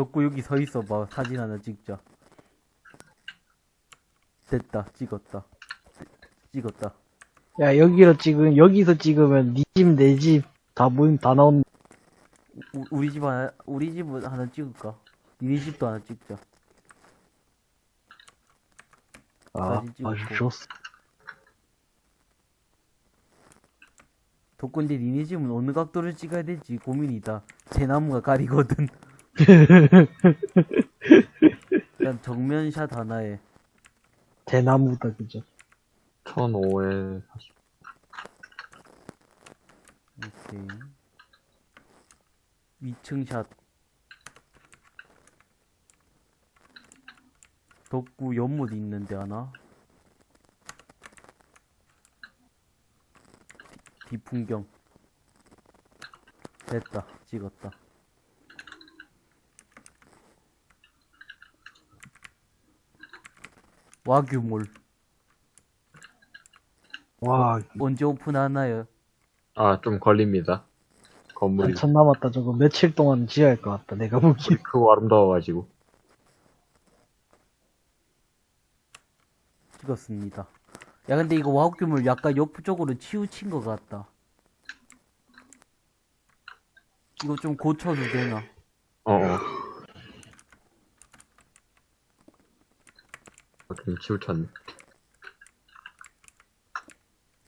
덕구 여기 서 있어봐. 사진 하나 찍자. 됐다. 찍었다. 찍었다. 야, 여기로 찍으면, 여기서 찍으면, 니 집, 내 집, 다 보임, 다 나온, 우, 우리 집 하나, 우리 집은 하나 찍을까? 니네 집도 하나 찍자. 아. 아주 좋았어. 덕구인데 니네 집은 어느 각도를 찍어야 될지 고민이다. 대나무가 가리거든. 일단 정면샷 하나에 대나무다, 그죠? 1005에 40. 오케이. 위층샷. 덕구 연못 있는데 하나. 뒤- 뒤풍경. 됐다. 찍었다. 와규몰. 와, 언제 오픈하나요? 아, 좀 걸립니다. 건물이. 한참 남았다. 저거 며칠 동안 지어야 할 것 같다. 내가 보기. 크고 아름다워가지고. 찍었습니다. 야, 근데 이거 와우규물 약간 옆쪽으로 치우친 것 같다. 이거 좀 고쳐도 되나? 어 어. 어, 좀 치우쳤네.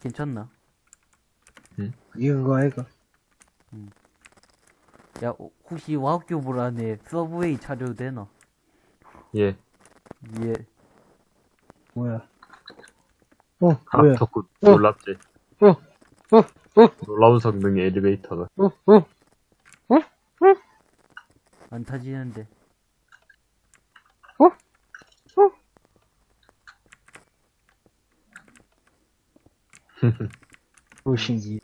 괜찮나? 이거, 이거. 야, 어, 혹시 와우규물 안에 서브웨이 차려도 되나? 예. 예. 뭐야. 어, 아, 뭐야. 덕후 어. 놀랍지. 어, 어, 어, 놀라운 성능의 엘리베이터가. 어, 어. 안 타지는데. 오, 신기.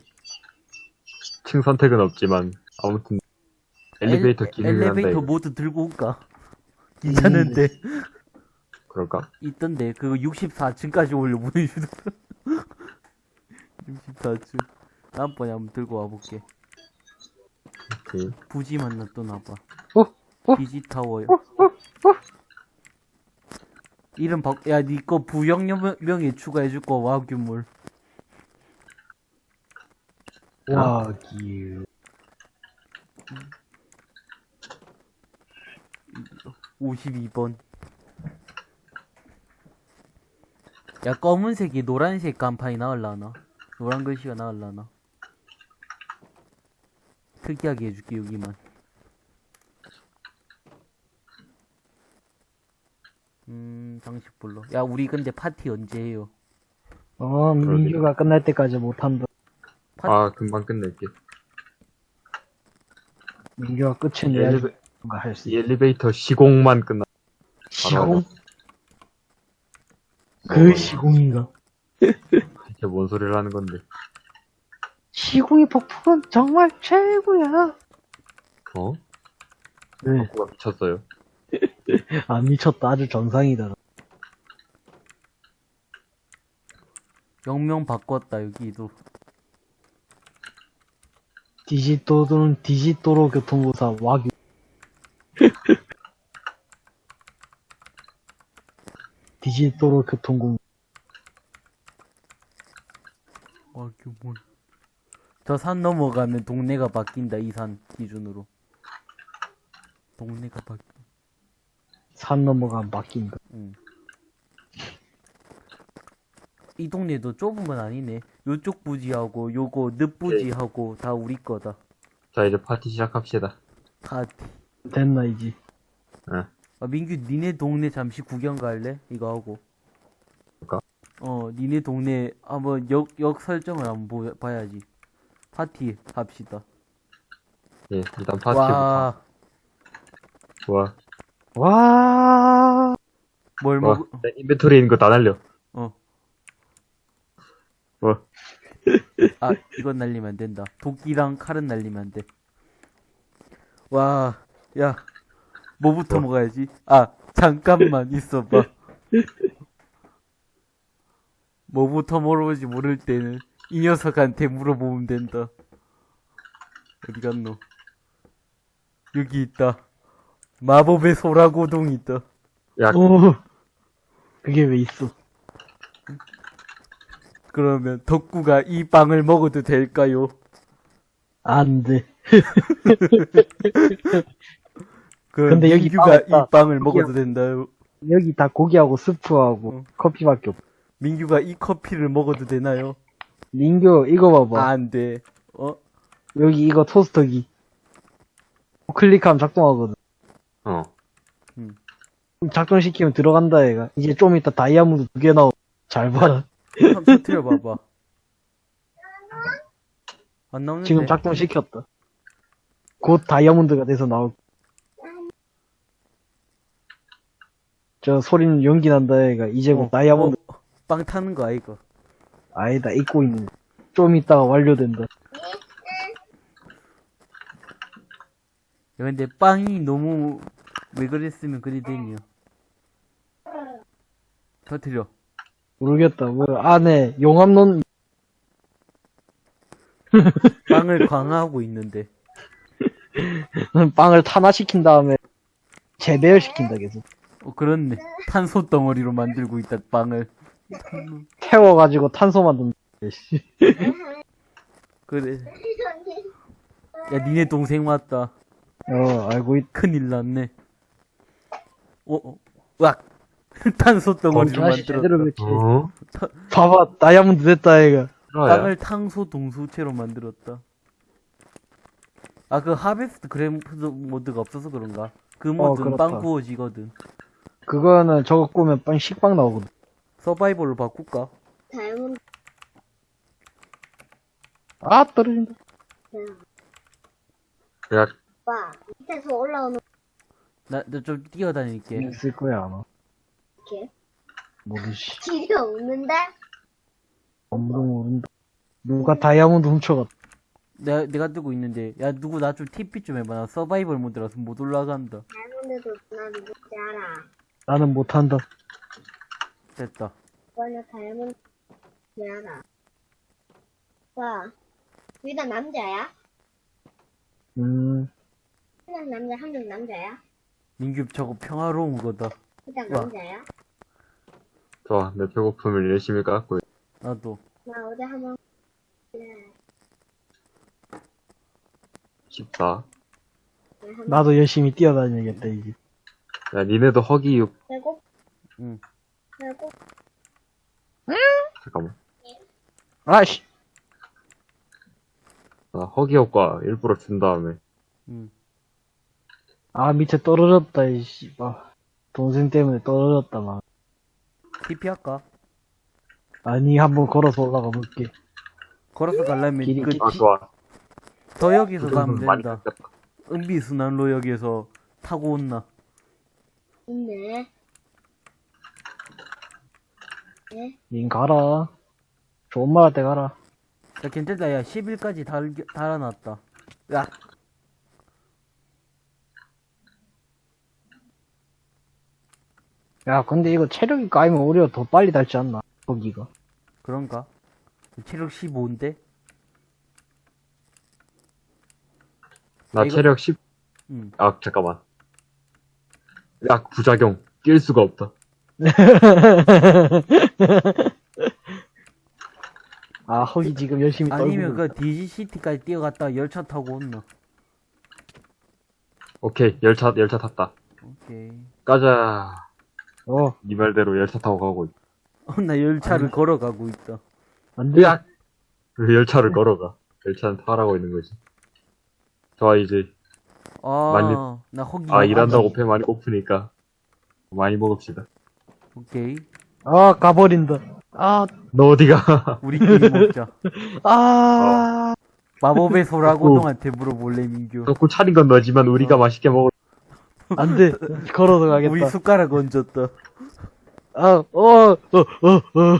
층 선택은 없지만, 아무튼, 엘리베이터 엘- 기능을 한다. 엘리베이터. 모두 들고 올까? 괜찮은데. 그럴까? 있던데, 그거 64층까지 올려 보내 주는 64층. 다음번에 한번 들고 와볼게. 오케이. 부지만 놔둬놔봐. 어, 어, 디지타워요. 이름 바, 야, 니거 부영명에 추가해줄 거, 와규물. 와, 기 52번. 야, 검은색이 노란색 간판이 나올라나? 노란 글씨가 나올라나? 특이하게 해줄게, 여기만. 음, 장식불로. 야, 우리 근데 파티 언제 해요? 어, 민규가 끝날 때까지 못한다. 파- 아, 금방 끝낼게. 민규가 내야 엘리베, 뭔가 할수이 있어. 엘리베이터 시공만 끝나. 시공? 어, 그 시공인가? 이게 뭔 소리를 하는 건데. 시공의 폭풍은 정말 최고야. 어? 네. 덕후가 미쳤어요. 아, 미쳤다. 아주 정상이다. 영명 바꿨다, 여기도. 디지토도는 디지토로 교통공사 와규. 디지토로 교통공 와규물. 저산 넘어가면 동네가 바뀐다, 이 산 기준으로. 동네가 바뀐. 산 넘어가면 바뀐다. 응. 이 동네도 좁은 건 아니네. 요쪽 부지하고 요거 늪 부지하고 다 우리 거다. 자, 이제 파티 시작합시다. 다. 됐나 이제. 응. 아, 민규 니네 동네 잠시 구경 갈래? 이거 하고. 그럴까? 어, 니네 동네 한번 역, 역 설정을 한번 보, 봐야지. 파티 합시다. 예, 일단 파티부터. 와, 와. 와, 뭘 와. 먹, 내 인벤토리에 있는 거 다 날려. 어. 와. 아, 이건 날리면 안 된다. 도끼랑 칼은 날리면 안 돼. 와, 야, 뭐부터 뭐? 먹어야지? 아, 잠깐만 있어봐. 뭐부터 물어보지 모를 때는 이 녀석한테 물어보면 된다. 어디 갔노? 여기 있다. 마법의 소라고동이 있다. 야, 오. 그게 왜 있어? 그러면 덕구가 이 빵을 먹어도 될까요? 안 돼. 그럼 근데 여기 민규가. 이 빵을. 먹어도 된다요. 여기 다 고기하고 스프하고 어. 커피밖에 없어. 민규가 이 커피를 먹어도 되나요? 민규, 이거 봐봐. 안 돼. 어? 여기 이거 토스터기. 클릭하면 작동하거든. 어. 작동시키면 들어간다, 얘가. 이제 좀 이따 다이아몬드 두 개 나오. 잘 봐라. 한번 터트려 봐봐. 안 나오는데. 지금 작동 시켰다. 곧 다이아몬드가 돼서 나올. 저 소리는 연기 난다, 얘가. 이제 곧 어, 다이아몬드. 어, 빵 타는 거 아이가? 아니다, 잊고 있는 거. 좀 이따가 완료된다. 야, 근데 빵이 너무 왜 그랬으면 그리 되니요. 터트려. 모르겠다. 뭐, 안에 용암론, 빵을 강화하고 있는데. 빵을 탄화시킨 다음에 재배열시킨다, 계속. 어, 그렇네. 탄소 덩어리로 만들고 있다, 빵을. 태워가지고 탄소 만든다. 씨. 그래. 야, 니네 동생 왔다. 어, 알고 있, 큰일 났네. 어, 어, 으악! 탄소 덩어리로 다시 제대로 만들었다. 배치. 어? 봐봐, 다이아몬드 됐다, 얘가. 빵을 탄소 동수체로 만들었다. 아, 그 하베스트 그래프 모드가 없어서 그런가? 그 모드는 어, 그렇다. 빵 구워지거든. 그거는 저거 꾸면 빵 식빵 나오거든. 서바이벌로 바꿀까? 다이아몬드 아, 떨어진다. 야, 오빠 밑에서 올라오는 나, 나좀 뛰어다닐게. 있을 거야, 아마. 게 모르지. 길이 없는데 아무도 모른다. 누가 다이아몬드 훔쳐갔다. 내가, 내가 들고 있는데, 야, 누구 나 좀 TP 좀 해봐. 나 서바이벌 모드라서 못 올라간다. 다이아몬드도 나 누군지 알아 나는 못한다. 됐다. 오빠 나 다이아몬드 알아 오빠 둘다 남자야? 음, 한 명 남자 한 명 남자야? 민규 저거 평화로운 거다. 둘다 와. 남자야? 좋아. 내 배고픔을 열심히 깎고. 있- 나도. 나 어제 한번 네, 싶다. 한번 나도 열심히 뛰어다녀야겠다, 이제. 야, 니네도 허기육. 배고 응. 배고 잠깐만. 아씨! 나 허기 효과 일부러 준 다음에. 응. 아, 밑에 떨어졌다, 이 씨발. 동생 때문에 떨어졌다, 막. TP 할까? 아니, 한번 걸어서 올라가 볼게. 걸어서 가려면 길이 그 아, 지- 좋아. 더역에서 가면 많이 된다. 깎였다. 은비 순환로 역에서 타고 온나. 있네 닌 가라. 좋은 말할 때 가라. 야, 괜찮다. 야, 10일까지 달, 달아놨다. 야, 야, 근데 이거 체력이 까이면 오히려 더 빨리 닳지 않나? 거기가. 그런가? 체력 15인데? 나 이거- 체력 10. 응. 아, 잠깐만. 약 부작용. 낄 수가 없다. 아, 허기 지금 열심히 떨고 아니면. 그 DGCT까지 뛰어갔다가 열차 타고 온나. 오케이. 열차, 열차 탔다. 오케이. 가자. 어, 니 말대로 열차 타고 가고 있다. 어, 나 열차를 걸어가고 있다. 안 돼. 야! 왜 열차를 걸어가? 열차는 타라고 있는 거지. 좋아, 이제. 아, 많이- 나 허기. 아, 일한다고 배 많이 고프니까. 많이 먹읍시다. 오케이. 아, 가버린다. 아, 너 어디가? 우리끼리 먹자. 아, 마법의 소라고동한테 물어볼래, 민규. 덕구 차린 건 너지만 우리가 맛있게 먹을. 안 돼. 걸어서 가겠다. 우리 숟가락 얹었다. 아, 어, 어, 어, 어.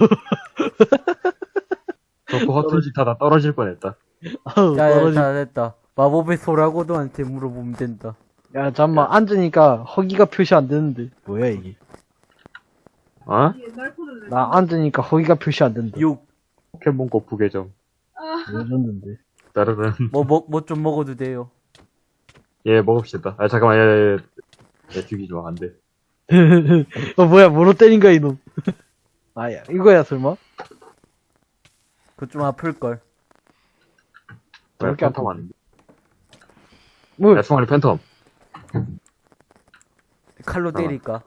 허튼 짓 하다 떨어질 뻔했다. 아우, 자, 야, 떨어지- 자, 됐다. 마법의 소라고동한테 물어보면 된다. 야, 잠만, 앉으니까 허기가 표시 안 되는데. 뭐야, 이게. 어? 나 앉으니까 허기가 표시 안 된다. 6. 포켓몬고 부계정. 레전드인데. 따르른. 뭐, 뭐, 뭐 좀 먹어도 돼요. 예, 먹읍시다. 아, 잠깐만, 예, 예, 예. 내 죽이지 마, 안 돼. 어, 뭐야, 뭐로 때린 거야, 이놈. 아야, 이거야, 설마? 그거 좀 아플걸. 왜 저렇게 안 팬텀 아닌데? 뭐, 야, 승환이 팬텀. 칼로 어. 때릴까?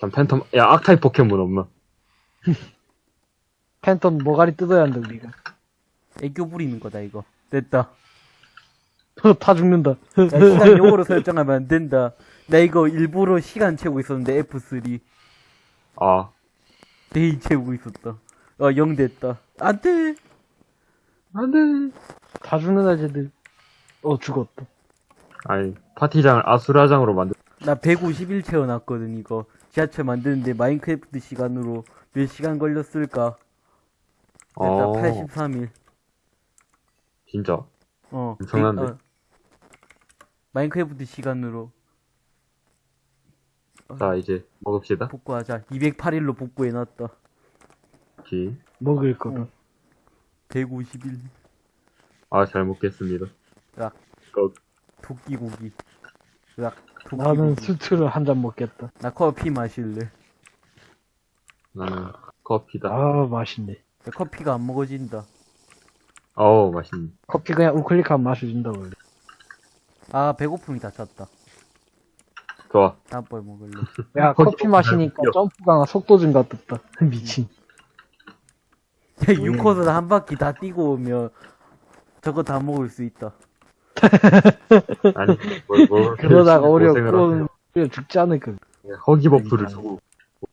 참, 팬텀, 야, 악타입 포켓몬 없나? 팬텀 모가리 뜯어야 한다, 우리가. 애교 부리는 거다, 이거. 됐다. 타 죽는다. 야, 시간 용어로 설정하면 안 된다. 나 이거 일부러 시간 채우고 있었는데, F3. 아, 데이 채우고 있었다. 어, 0 됐다. 안 돼! 안 돼. 다 죽는다, 쟤들. 어, 죽었다. 아니, 파티장을 아수라장으로 만들, 나 151 채워놨거든, 이거. 지하철 만드는데 마인크래프트 시간으로 몇 시간 걸렸을까? 됐다, 어, 83일. 진짜. 어. 엄청난데? 백- 어. 마인크래프트 시간으로 자, 이제, 먹읍시다. 복구하자. 208일로 복구해놨다. 기. 먹을 거다. 151. 아, 잘 먹겠습니다. 으악. 거, 토끼고기. 으악. 나는 토끼고기. 수트를 한 잔 먹겠다. 나 커피 마실래. 나는 커피다. 아, 맛있네. 야, 커피가 안 먹어진다. 어우, 맛있네. 커피 그냥 우클릭하면 마셔준다, 원래. 아, 배고픔이 다 찼다. 좋아. 다음번에 먹을래. 야, 거기 커피 마시니까. 점프가 속도 증가됐다. 미친. 야, 6코스 한 바퀴 다 뛰고 오면 저거 다 먹을 수 있다. 아니, 뭘, 뭘. 그러다가 오려. 그럼, 오려 죽지 않을까. 허기 buff를 주고,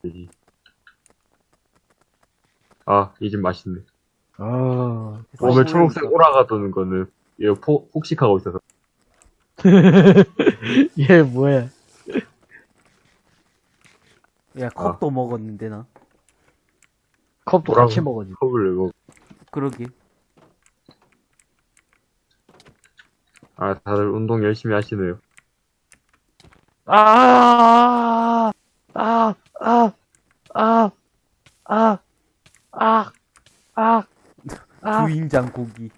오지. 아, 이 집 맛있네. 아, 오늘 초록색 오라가 도는 거는, 얘 포, 폭식하고 있어서. 얘 뭐야? 야 컵도 아. 먹었는데 나 컵도 뭐라고 같이 먹었지. 컵을 왜 먹... 그러게 아, 다들 운동 열심히 하시네요. 아, 아, 아, 아, 아, 아, 아, 아. 부인장 고기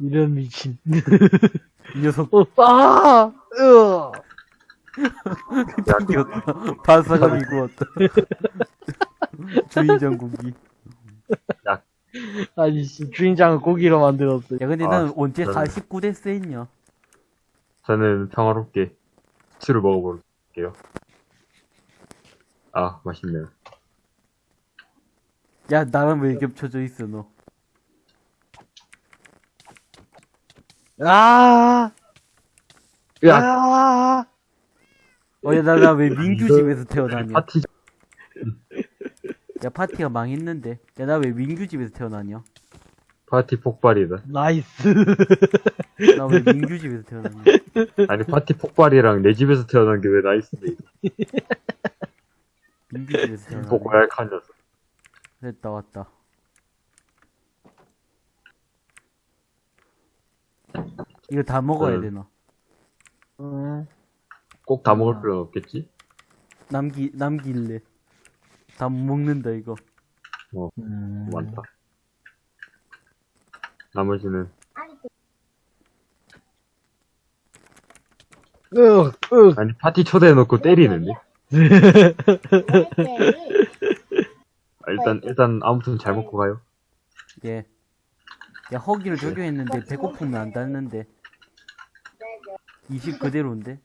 이런 미친. 이 녀석 어, 아, 으, 튕겼다. 바사감이 구웠다. 주인장 고기. 아니, 씨, 주인장을 고기로 만들었어. 야, 근데 아, 나는 언제 저는- 49대 스 했냐? 저는 평화롭게 치를 먹어볼게요. 아, 맛있네요. 야, 나랑 왜 겹쳐져 있어, 너? 아, 야, 아, 어, 야, 나, 나 왜 민규 집에서 태어나냐? 파티, 야, 파티가 망했는데. 야, 나 왜 민규 집에서 태어나냐? 파티 폭발이다. nice. 나 왜 민규 집에서 태어나냐? 아니, 파티 폭발이랑 내 집에서 태어난 게 왜 nice인데. 민규 집에서? 보고 약한 녀석. 됐다, 왔다. 이거 다 먹어야 음. 되나? 음, 꼭 다 먹을 필요는 없겠지? 남기, 남길래. 다 못 먹는다, 이거. 음. 많다. 나머지는, 으, 으, 아니, 파티 초대해놓고 때리는데? 아, 일단, 일단, 아무튼 잘 먹고 가요. 예. 야, 허기를 적용했는데 배고프면 안 닿는데. 20 그대로인데?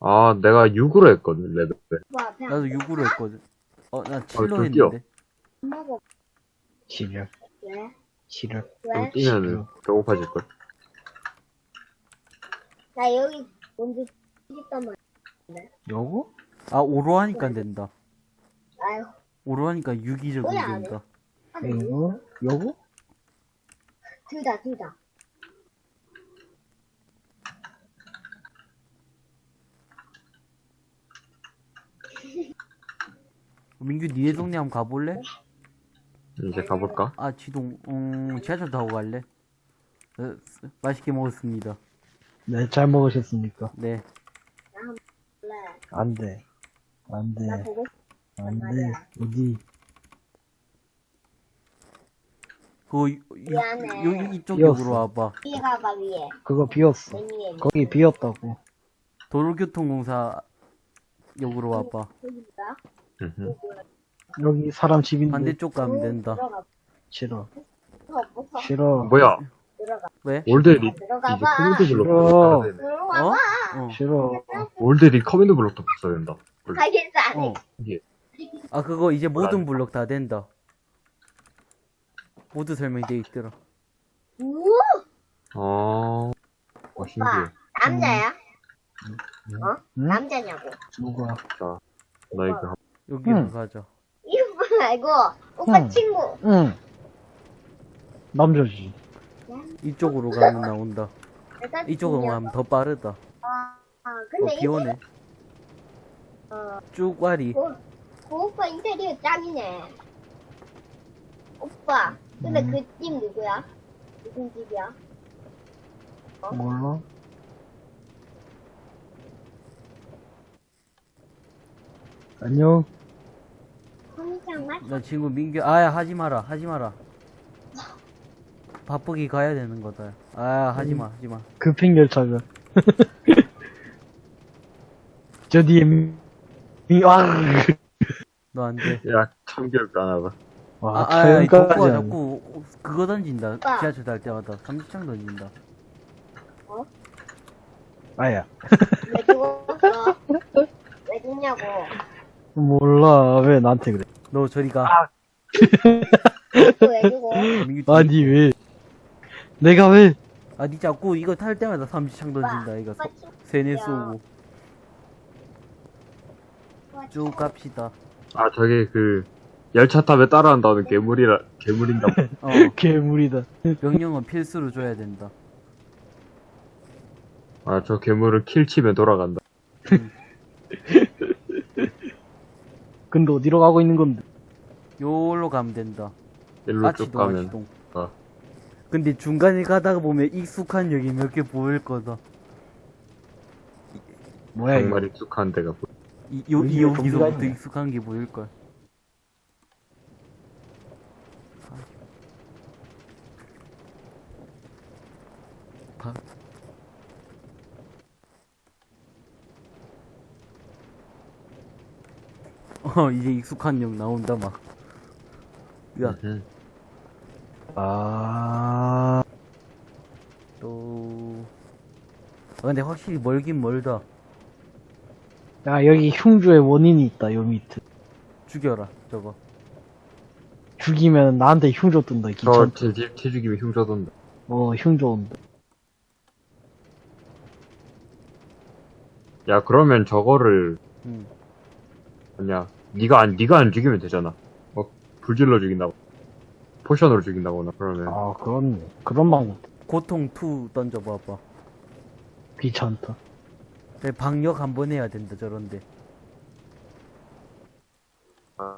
아, 내가 6으로 했거든, 레벨. 나도 6으로 했거든. 어, 나 7로 좀 뛰어. 했는데. 왜? 시력. 좀 왜? 뛰면은 배고파질걸. 나 여기 먼저 있단 말이야. 요거? 아, 5로 하니까 된다. 아유, 5로 하니까 유기적으로 뭐야, 안 된다. 이거? 요거? 둘 다, 둘 다. 민규, 니네 동네 한번 가볼래? 이제 가볼까? 아, 지동, 음, 지하철 타고 갈래? 어, 맛있게 먹었습니다. 네, 잘 먹으셨습니까? 네. 그래. 안 돼. 안 돼. 나 보고 안 돼. 어디? 그, 이- 미안해. 여 기 이쪽 비었어. 역으로 와봐. 위에 가봐 위에. 그거 비었어. 맨 위에. 거기 비었다고. 도로교통공사 역으로 와봐. 여기다. 음흠. 여기 사람 집인데 반대쪽 가면 된다. 들어가. 싫어. 무서워. 싫어. 뭐야? 들어가. 왜? 올드 리, 이제 들어가봐. 커맨드 블록 싫어. 써야 되네. 들어가봐. 어? 어. 싫어. 올드 리 커맨드 블록도 써야 된다. 원래. 알겠어 안 해. 어. 이게 아, 그거 이제 모든 안- 블록 다 된다. 모두 설명돼 있더라. 우 어, 어 신기해. 남자야? 음. 어? 응? 남자냐고. 누가? 자, 나 이거 여기로 응. 가자. 이거 말고 오빠 응. 친구. 응. 남자지. 이쪽으로 가면 나온다. 이쪽으로. 가면 더 빠르다. 아, 아 어, 근데 비 오네. 이 어, 쭉 와리. 그, 그 오빠 인테리어 짱이네. 오빠. 근데 음. 그집 누구야? 무슨 집이야? 몰라? 안녕. 나 친구 민규, 아야, 하지 마라, 하지 마라. 바쁘게 가야 되는 거다. 아, 하지 마, 하지 마. 급행 열차가. 저 뒤에 미, 미, 아, 너안 돼. 야안 하다. 와, 아, 아, 아, 덕구가 하네. 자꾸 그거 던진다. 오빠. 지하철 탈 때마다 삼지창 던진다. 아야. 왜 죽었어? 왜 죽냐고. 몰라, 왜 나한테 그래. 너 저리 가. 또왜 죽어? 아니, 왜. 내가 왜. 아, 니 자꾸 이거 탈 때마다 삼지창 던진다. 이거 오빠. 세뇌 야. 쏘고. 쭉 갑시다. 아 저게 그 열차 탑에 따라한다는 괴물이라 괴물인가 봐. 어, 괴물이다. 명령은 필수로 줘야 된다. 아 저 괴물을 킬 치면 돌아간다. 근데 어디로 가고 있는 건데? 요로 가면 된다. 일로 쭉 아치동, 가면 아치동. 어. 근데 중간에 가다가 보면 익숙한 역이 몇개 보일 거다. 뭐야, 이거. 정말 익숙한 데가 보여. 이, 요, 이 여기서부터. 익숙한 게 보일걸. 어, 이제 익숙한 역 나온다, 막. 야, 음. 아, 또. 아, 근데 확실히 멀긴 멀다. 야, 여기 흉주의 원인이 있다, 요 밑에. 죽여라, 저거. 죽이면 나한테 흉조 뜬다, 저 귀찮다. 티, 티, 티 죽이면 흉 젖은다. 어, 흉조 온다. 야 그러면 저거를 응. 뭐냐 네가 안 네가 안 죽이면 되잖아. 뭐 불질러 죽인다고. 포션으로 죽인다거나 그러면 아, 그렇네. 그런 방법. 고통 2 던져봐봐. 귀찮다. 네, 방역 한 번 해야 된다, 저런데.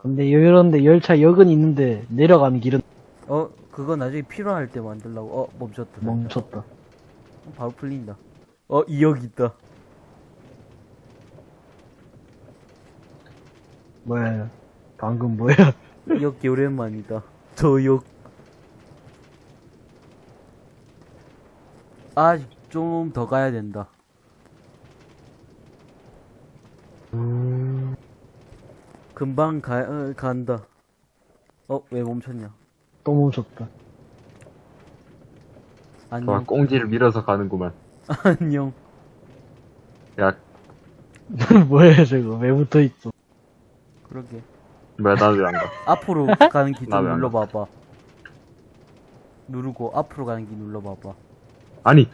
근데 이런데 열차 역은 있는데 내려가는 길은 어, 그거 나중에 필요할 때 만들라고. 어, 멈췄다. 멈췄다. 어, 바로 풀린다. 어, 이역 있다. 뭐야? 방금 뭐야? 이역 오랜만이다. 저 역. 아직 좀더 가야 된다. 금방 가, 어, 간다. 어, 왜 멈췄냐? 또 멈췄다. 저 안녕. 꽁지를 밀어서 가는구만. 안녕. 야 뭐야 저거? 왜 붙어 있어? 그러게. 왜안 가? 앞으로 가는 길좀안 눌러봐봐. 누르고 앞으로 가는 길 눌러봐봐. 아니.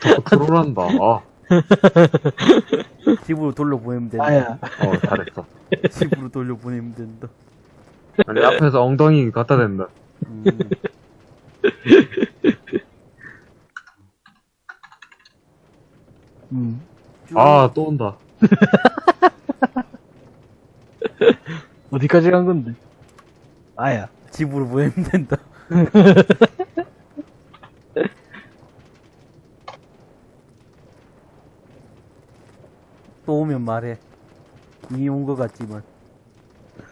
자꾸 트롤한다. 아, 집으로 돌려보내면 된다. 아야. 어 잘했어. 집으로 돌려보내면 된다. 아니 앞에서 엉덩이 갖다 댄다. 음. 음. 쭉아또 온다. 어디까지 간 건데? 아야. 집으로 보내면 된다. 또 오면 말해. 이미 온 것 같지만.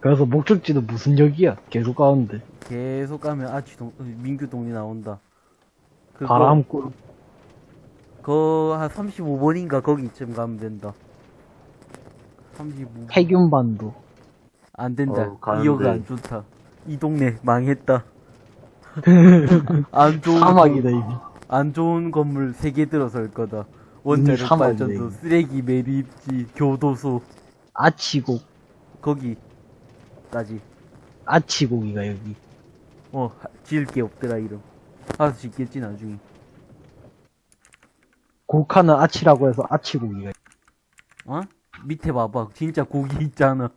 그래서 목적지는 무슨 역이야? 계속 가는데. 계속 가면 아치동, 어, 민규동이 나온다. 바람꿀. 그, 한 35번인가 거기쯤 가면 된다. 35번. 해균반도. 안 된다. 어. 이어가 안 좋다. 이 동네 망했다. 안 좋은, 사막이다, 건- 이게. 안 좋은 건물 3개 들어설 거다. 원자력 사막이네, 발전소. 쓰레기 매립지, 교도소, 아치곡. 거기까지. 아치곡이가 여기. 어, 하- 지을 게 없더라, 이름. 알아서 짓겠지, 나중에. 곡하는 아치라고 해서 아치곡이가. 어? 밑에 봐봐. 진짜 고기 있잖아.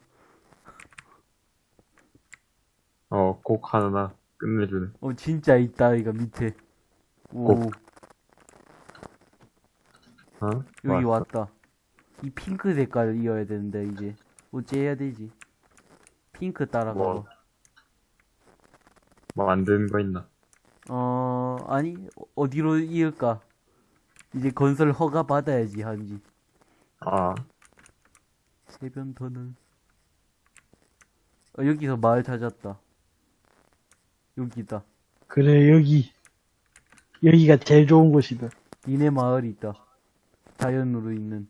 어, 곡 하나 끝내주네. 어, 진짜 있다, 이거 밑에. 오, 고- 어? 여기 왔어. 왔다. 이 핑크 색깔을 이어야 되는데, 이제. 어찌해야 되지? 핑크 따라가. 뭐. 뭐 만드는 거 있나? 어, 아니, 어- 어디로 이을까? 이제 건설 허가 받아야지, 한지. 아, 세변 터널. 어, 여기서 마을 찾았다. 여기다. 그래, 여기. 여기가 제일 좋은 곳이다. 니네 마을이 있다. 자연으로 있는.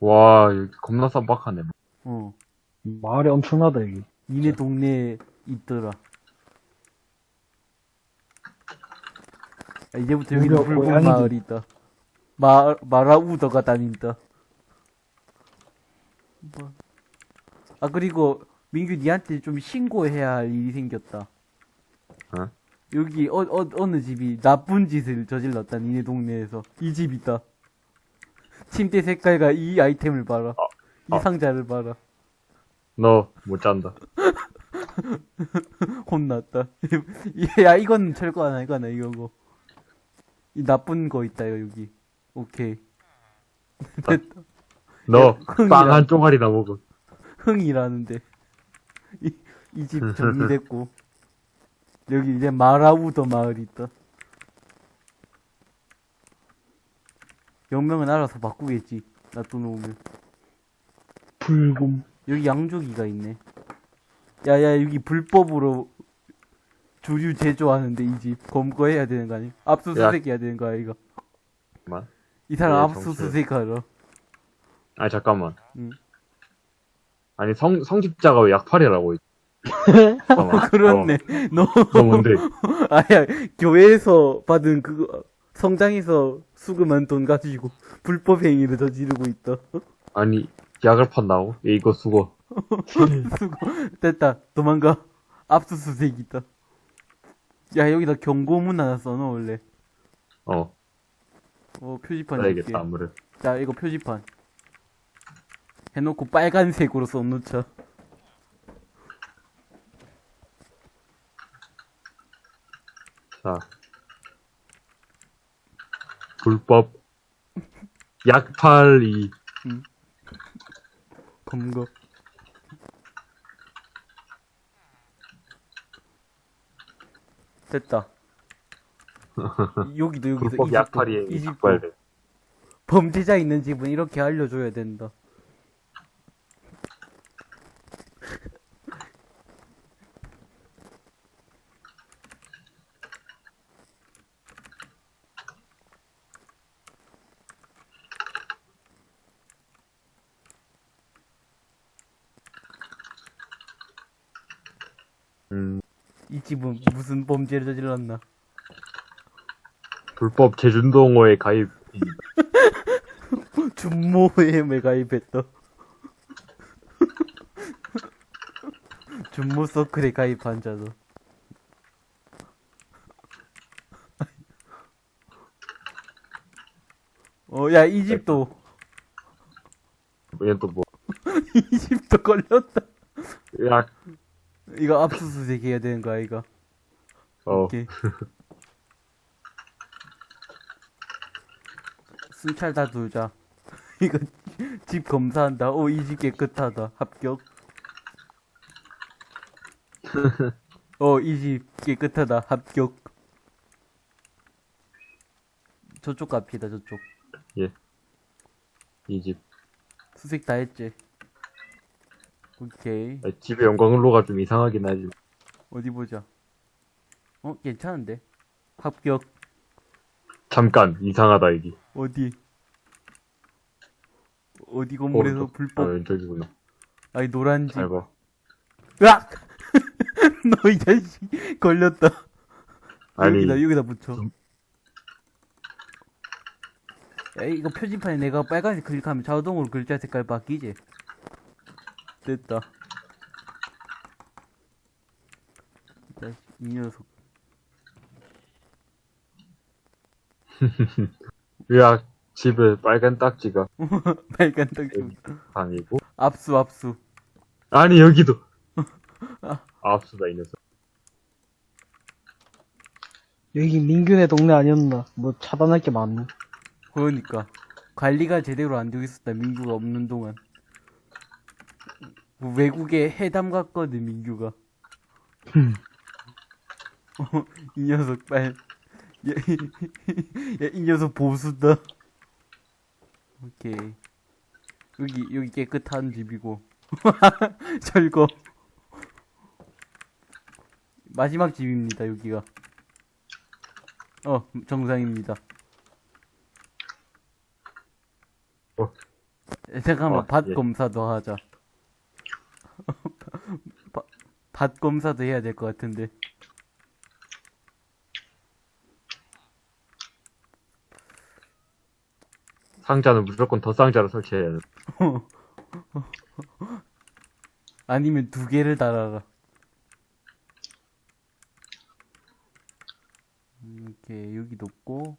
와, 여기 겁나 쌈박하네. 어. 마을이 엄청나다, 여기. 니네 동네에 있더라. 아, 이제부터 여기는 붉은. 마을이 있다. 마, 마라우더가 다닌다. 뭐. 아, 그리고, 민규 니한테 좀 신고해야 할 일이 생겼다. 어? 여기, 어, 어, 어느 집이 나쁜 짓을 저질렀다, 니네 동네에서. 이집 있다. 침대 색깔과 이 아이템을 봐라. 이 어. 상자를 봐라. 너 못 잔다. 혼났다. 야, 이건 철거 하나, 이거 하나, 이거고. 이 나쁜 거 있다, 이거, 여기. 오케이. 됐다. 너. 빵 한 쪼가리나 먹어. 흥이라는데. 이, 이 집 정리됐고. 여기 이제 마라우더 마을이 있다. 영명은 알아서 바꾸겠지. 놔둬놓으면. 불금. 여기 양조기가 있네. 야야 여기 불법으로 주류 제조하는데 이 집 검거해야 되는 거 아니? 압수수색 해야 되는 거 아이가? 잠깐만. 이 사람 네, 압수수색 하러. 아니, 잠깐만. 응. 아니, 성, 성직자가 왜 약팔이라고 있지? 잠깐만. 그렇네. 너 뭔데? 아야 교회에서 받은 그거 성장에서 수금한 돈 가지고 불법 행위를 저지르고 있다. 아니, 약을 판다고? 얘 이거 수고. 수고 됐다. 도망가. 압수수색이다. 야 여기다 경고문 하나 써놔 원래. 어, 어 표지판 이렇게. 써야겠다, 아무래도. 자, 이거 표지판. 해놓고 빨간색으로 써놓자. 자. 불법. 약팔이. 검거. 됐다. 여기도 여기도 불법 이 집도, 약팔이에 이 집도. 범죄자 있는 집은 이렇게 알려줘야 된다. 음, 이 집은 무슨 범죄를 저질렀나? 불법 제준동호회 가입. 준모에 가입했다. 준모 서클에 가입한 자도. 어, 야, 이 집도, 얘는 또 뭐. 이 집도 걸렸다. 약, 이거 압수수색 해야 되는 거야, 이거. 어. 오케이. 순찰 다 돌자. 이거 집 검사한다. 오, 이 집 깨끗하다. 합격. 어, 이 집 깨끗하다. 합격. 저쪽 갑시다, 저쪽. 이 집. 수색 다 했지. 오케이. 아, 집에 영광로가 좀 이상하긴 하지. 어디 보자. 어, 괜찮은데? 합격. 잠깐, 이상하다, 이게. 어디? 어디 건물에서 오른쪽. 아, 불법, 왼쪽이구나. 아니, 노란 집. 잘 봐. 으악! 너 이 자식, 걸렸다. 아니, 여기다, 여기다 붙여. 좀- 야, 이거 표지판에 내가 빨간색 클릭하면 자동으로 글자 색깔 바뀌지? 됐다. 이 녀석. 으악, 집에 빨간 딱지가 빨간 떡 방이고. 압수, 압수. 아니, 여기도! 압수다, 이 녀석. 여기 민균의 동네 아니었나? 뭐 차단할 게 많네. 그러니까. 관리가 제대로 안 되고 있었다, 민규가 없는 동안. 뭐 외국에 해담 갔거든, 민규가. 어, 이 녀석 빨. 야, 야, 이 녀석 보수다. 오케이. 여기, 여기 깨끗한 집이고. 철거. 마지막 집입니다, 여기가. 어, 정상입니다. 어. 에, 잠깐만, 어, 밭 예. 검사도 하자. 바- 밭 검사도 해야 될 것 같은데. 상자는 무조건 더 상자로 설치해야 돼. 아니면 두 개를 달아라. 음, 이렇게 여기도 없고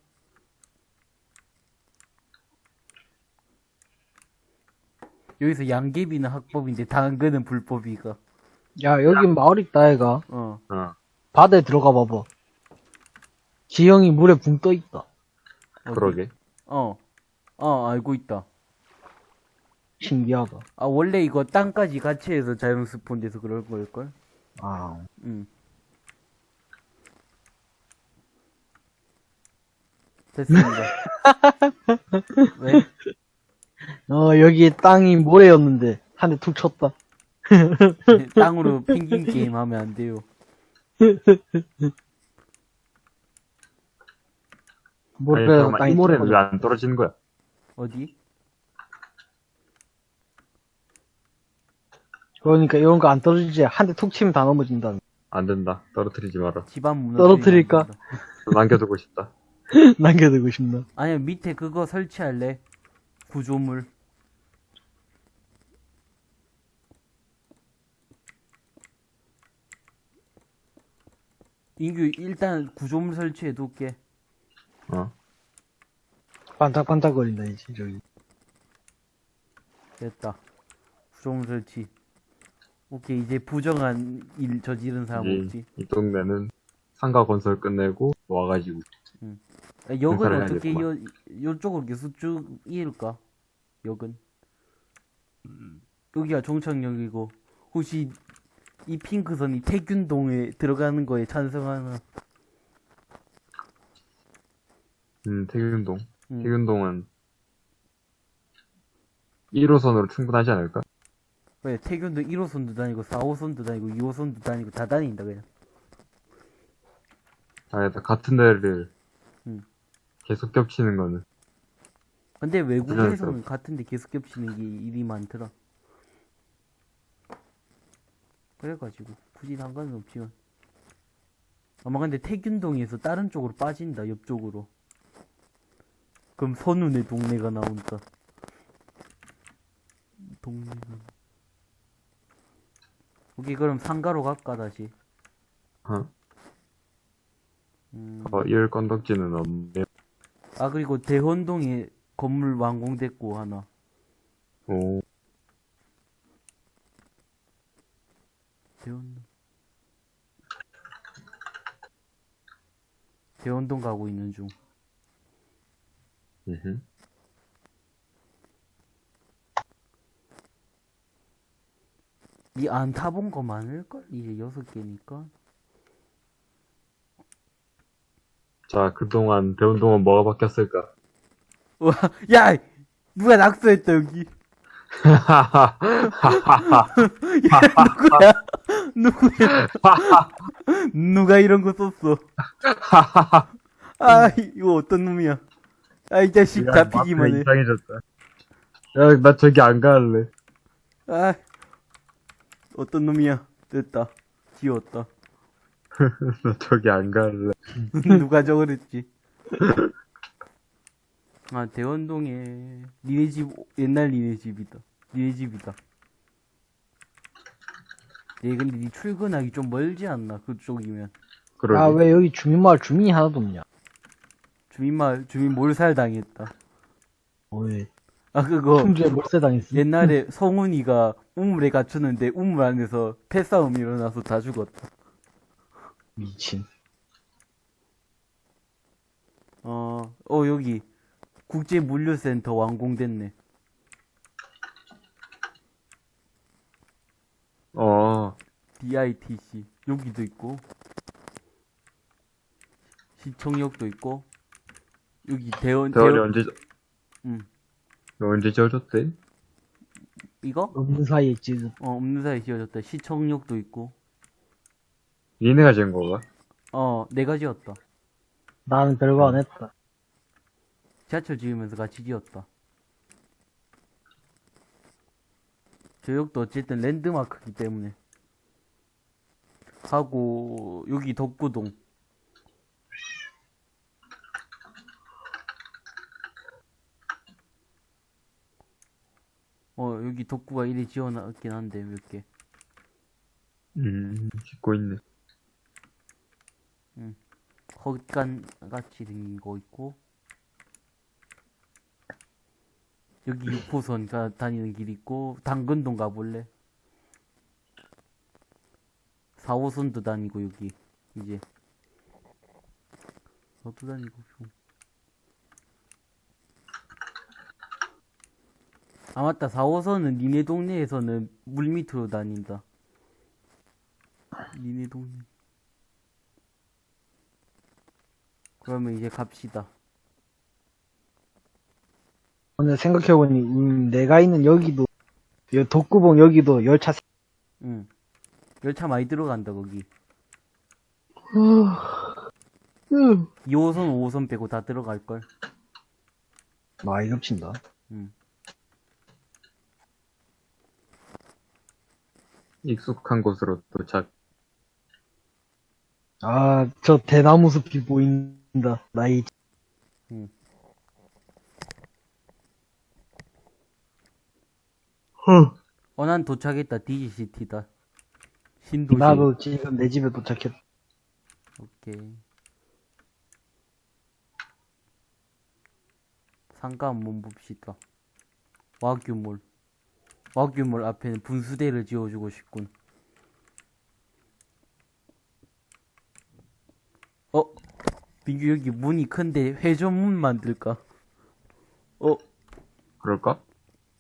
여기서 양귀비는 합법인데 당근은 불법이가. 야, 여기 마을 있다, 애가. 어. 어. 바다에 들어가 봐봐. 지형이 물에 붕 떠 있다. 어디? 그러게. 어. 어, 알고 있다. 신기하다. 아, 원래 이거 땅까지 같이 해서 자연 스폰 돼서 그럴 걸걸? 아, 응. 됐습니다. 왜? 어, 여기 땅이 모래였는데, 한 대 툭 쳤다. 땅으로 펭귄 게임 하면 안 돼요. 모래가 잠깐만, 땅이. 왜안 떨어지는 거야? 어디? 그러니까 이런 거 안 떨어지지. 한 대 툭 치면 다 넘어진다. 안 된다. 떨어뜨리지 마라. 집안 무너 떨어뜨릴까? 남겨두고 싶다. 남겨두고 싶나? 아니야, 밑에 그거 설치할래. 구조물. 인규, 일단 구조물 설치해 둘게. 어. 반짝반짝거린다, 이제, 저기. 됐다. 구조물 설치. 오케이, 이제 부정한 일 저지른 사람 이제 없지. 이 동네는 상가 건설 끝내고 와가지고 아, 역은 어떻게 요, 해야겠구만. 요쪽으로 계속 쭉 이을까? 역은. 여기가 종착역이고, 혹시 이 핑크선이 태균동에 들어가는 거에 찬성하나? 음 태균동 음. 태균동은 1호선으로 충분하지 않을까? 왜, 태균도 1호선도 다니고, 4호선도 다니고, 2호선도 다니고, 다 다닌다, 그냥. 아니다 같은 데를 음. 계속 겹치는 거는 근데 외국에서는. 같은데 계속 겹치는 게 일이 많더라. 그래가지고, 굳이 상관은 없지만. 아마 근데 태균동에서 다른 쪽으로 빠진다, 옆쪽으로. 그럼 선운의 동네가 나온다. 동네가. 오케이, 그럼 상가로 갈까, 다시? 어, 음. 어, 일 건덕지는 없네 아, 그리고 대헌동에 건물 완공됐고, 하나. 오 대원동. 대원동 가고 있는 중. 음흠. 이안 타본 거 많을걸? 이제 여섯 개니까. 자 그동안 배운 동안 뭐가 바뀌었을까? 와, 야! 누가 낙서했다, 여기. 누구야? 누구야? 누가 이런 거 썼어? 아, 이거 어떤 놈이야? 아, 이 자식 잡히기만 해. 이상해졌다. 야, 나 저기 안 갈래. 아, 어떤 놈이야? 됐다. 지웠다. 나 저기 안 갈래. 누가 저걸 했지? 아, 대원동에, 니네 집, 옛날 니네 집이다. 니네 집이다. 얘 근데 니 출근하기 좀 멀지 않나? 그쪽이면. 그러게. 아, 왜 여기 주민마을 주민이 하나도 없냐? 주민마을, 주민 몰살 당했다. 어, 왜? 아, 그거, 충주에 몰세 당했어. 옛날에 성훈이가 우물에 갇혔는데 우물 안에서 패싸움이 일어나서 다 죽었다. 미친. 어, 어, 여기. 국제 물류센터 완공됐네. 어, DITC. 여기도 있고. 시청역도 있고. 여기 대원, 대원이 대원, 언제, 응. 너 언제 지어줬대? 이거? 없는 사이에 지금. 어, 없는 사이 지어졌다. 시청역도 있고. 니네가 지은 거가? 어, 내가 지었다. 나는 별거 안 했다. 지하철 지으면서 같이 지었다. 저 역도 어쨌든 랜드마크이기 때문에. 하고, 여기 덕구동. 어, 여기 덕구가 이리 지어놨긴 한데, 몇 개. 음, 짓고 있네. 헛간 같이 생긴 거 있고 여기 6호선 가 다니는 길 있고 당근동 가볼래? 4호선도 다니고 여기 이제 너도 다니고 좀. 아 맞다 4호선은 니네 동네에서는 물 밑으로 다닌다 니네 동네 그러면 이제 갑시다. 오늘 생각해보니, 음, 내가 있는 여기도, 여, 독구봉 여기도 열차, 세- 응. 열차 많이 들어간다, 거기. 으, 2호선, 5호선 빼고 다 들어갈걸. 많이 겹친다. 응. 익숙한 곳으로 도착. 아, 저 대나무 숲이 보인다. 나이, 어, 난 도착했다. DGCT다. 신도시. 나도 지금 내 집에 도착했다. 오케이. 상가 한번 봅시다. 와규몰. 와규몰 앞에는 분수대를 지어주고 싶군. 어? 민규 여기 문이 큰데 회전문 만들까? 어? 그럴까?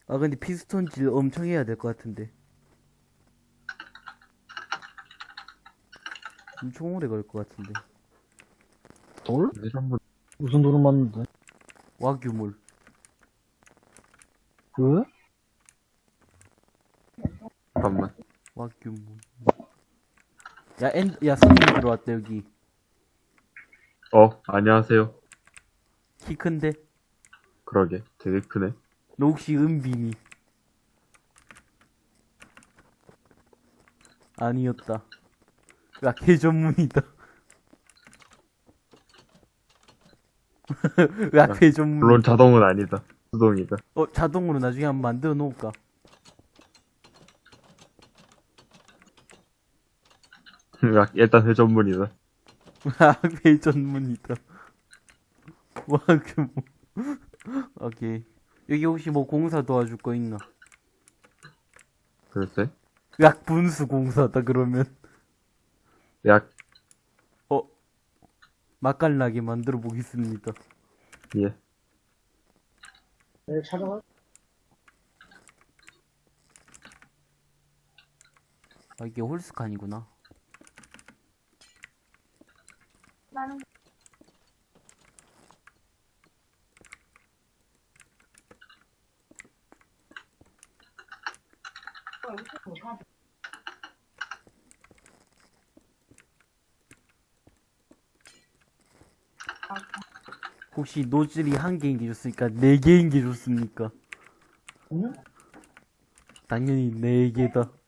아 근데 피스톤질 엄청 해야 될 것 같은데 엄청 오래 걸것 같은데 돌? 전부 무슨 돌을 맞는데? 와규몰 그? 잠깐만. 와규몰 야, 엔, 야 손님 들어왔다 여기 어, 안녕하세요. 키 큰데 그러게. 되게 크네. 너 혹시 은빈이 아니었다 야 개 전문이다 야 개 전문 물론 자동은 아니다. 수동이다. 어, 자동으로 나중에 한번 만들어 놓을까? 일단 회전문이다. 아, 회전문이다. 와, 그 뭐. 오케이. 여기 혹시 뭐 공사 도와줄 거 있나? 글쎄. 약 분수 공사다, 그러면. 야, 어, 맛깔나게 만들어 보겠습니다. 예. 내 찾아가? 아, 이게 홀스칸이구나. 빠는 혹시 노즐이 한 개인 게 좋습니까? 네 개인 게 좋습니까? 응? 당연히 네 개다.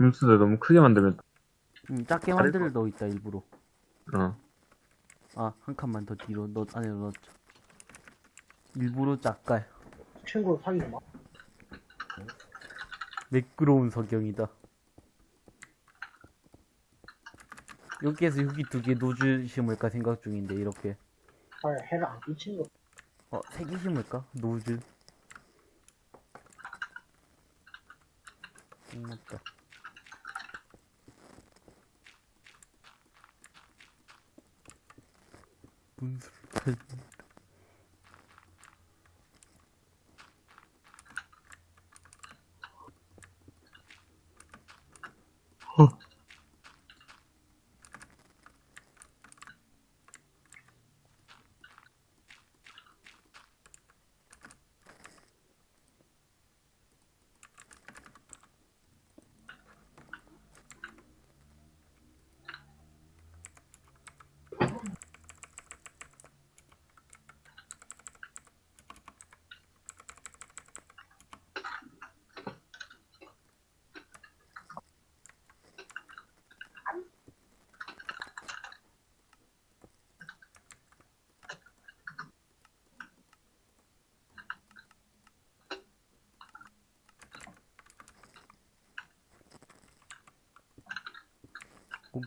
음수도 너무 크게 만들면, 음, 작게 다를 만들 너 있다 일부러. 어. 아, 한 칸만 더 뒤로 넣 안으로 넣자. 일부러 작가요. 친구 사귀지 마. 매끄러운 석영이다. 여기에서 여기 두 개 노즐 심을까 생각 중인데 이렇게. 헐, 해를 안 끼친 거. 어, 세 개 심을까? 노즐. 음, 맞다. 분수를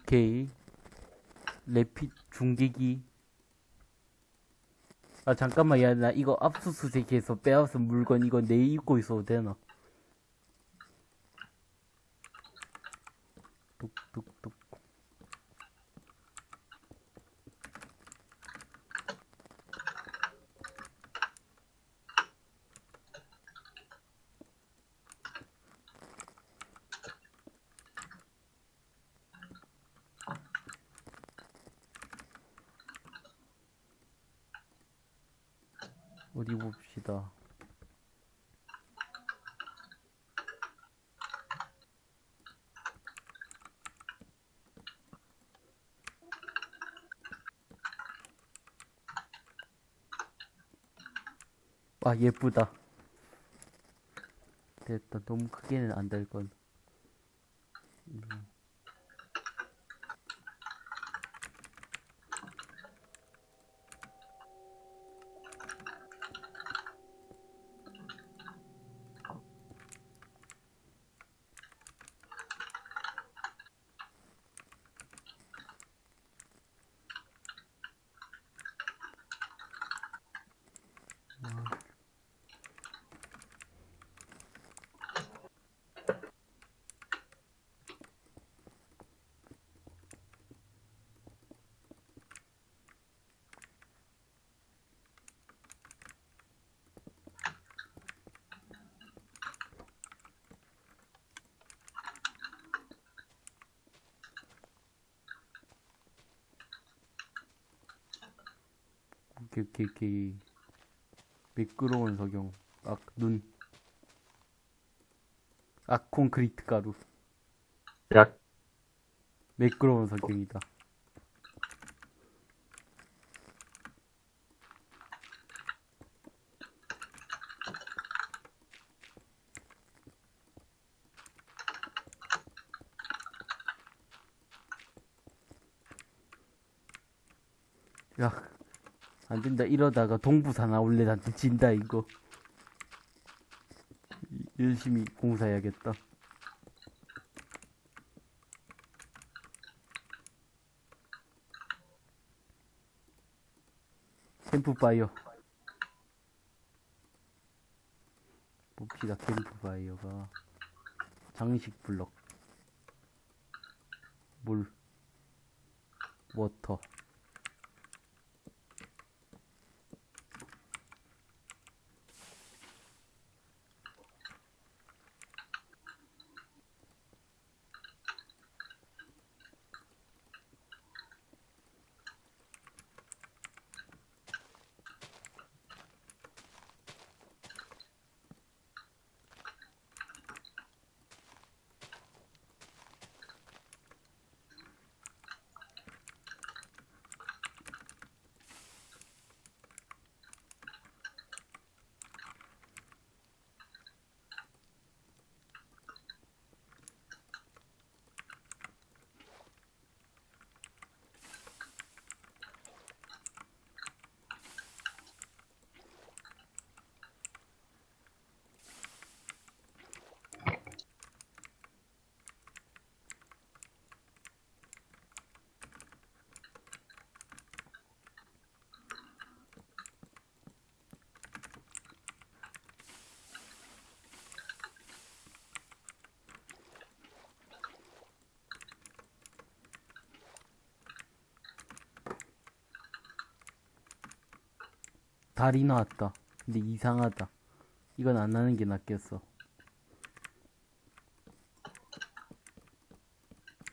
오케이. 레핏 중계기. 아 잠깐만 야 나 이거 압수수색해서 빼앗은 물건 이거 내 입고 있어도 되나? 뚝뚝뚝. 어디 봅시다. 아, 예쁘다. 됐다. 너무 크게는 안 될 건. 음. 오케이. 미끄러운 석영. 아, 눈. 아, 콘크리트 가루. 야, 매끄러운 석영이다. 야, 안 된다. 이러다가 나올래 나한테 진다, 이거. 이- 열심히 공사해야겠다. 캠프파이어. 봅시다, 캠프파이어가. 장식 블럭. 물. 워터. 다리 나왔다. 근데 이상하다. 이건 안 나는 게 낫겠어.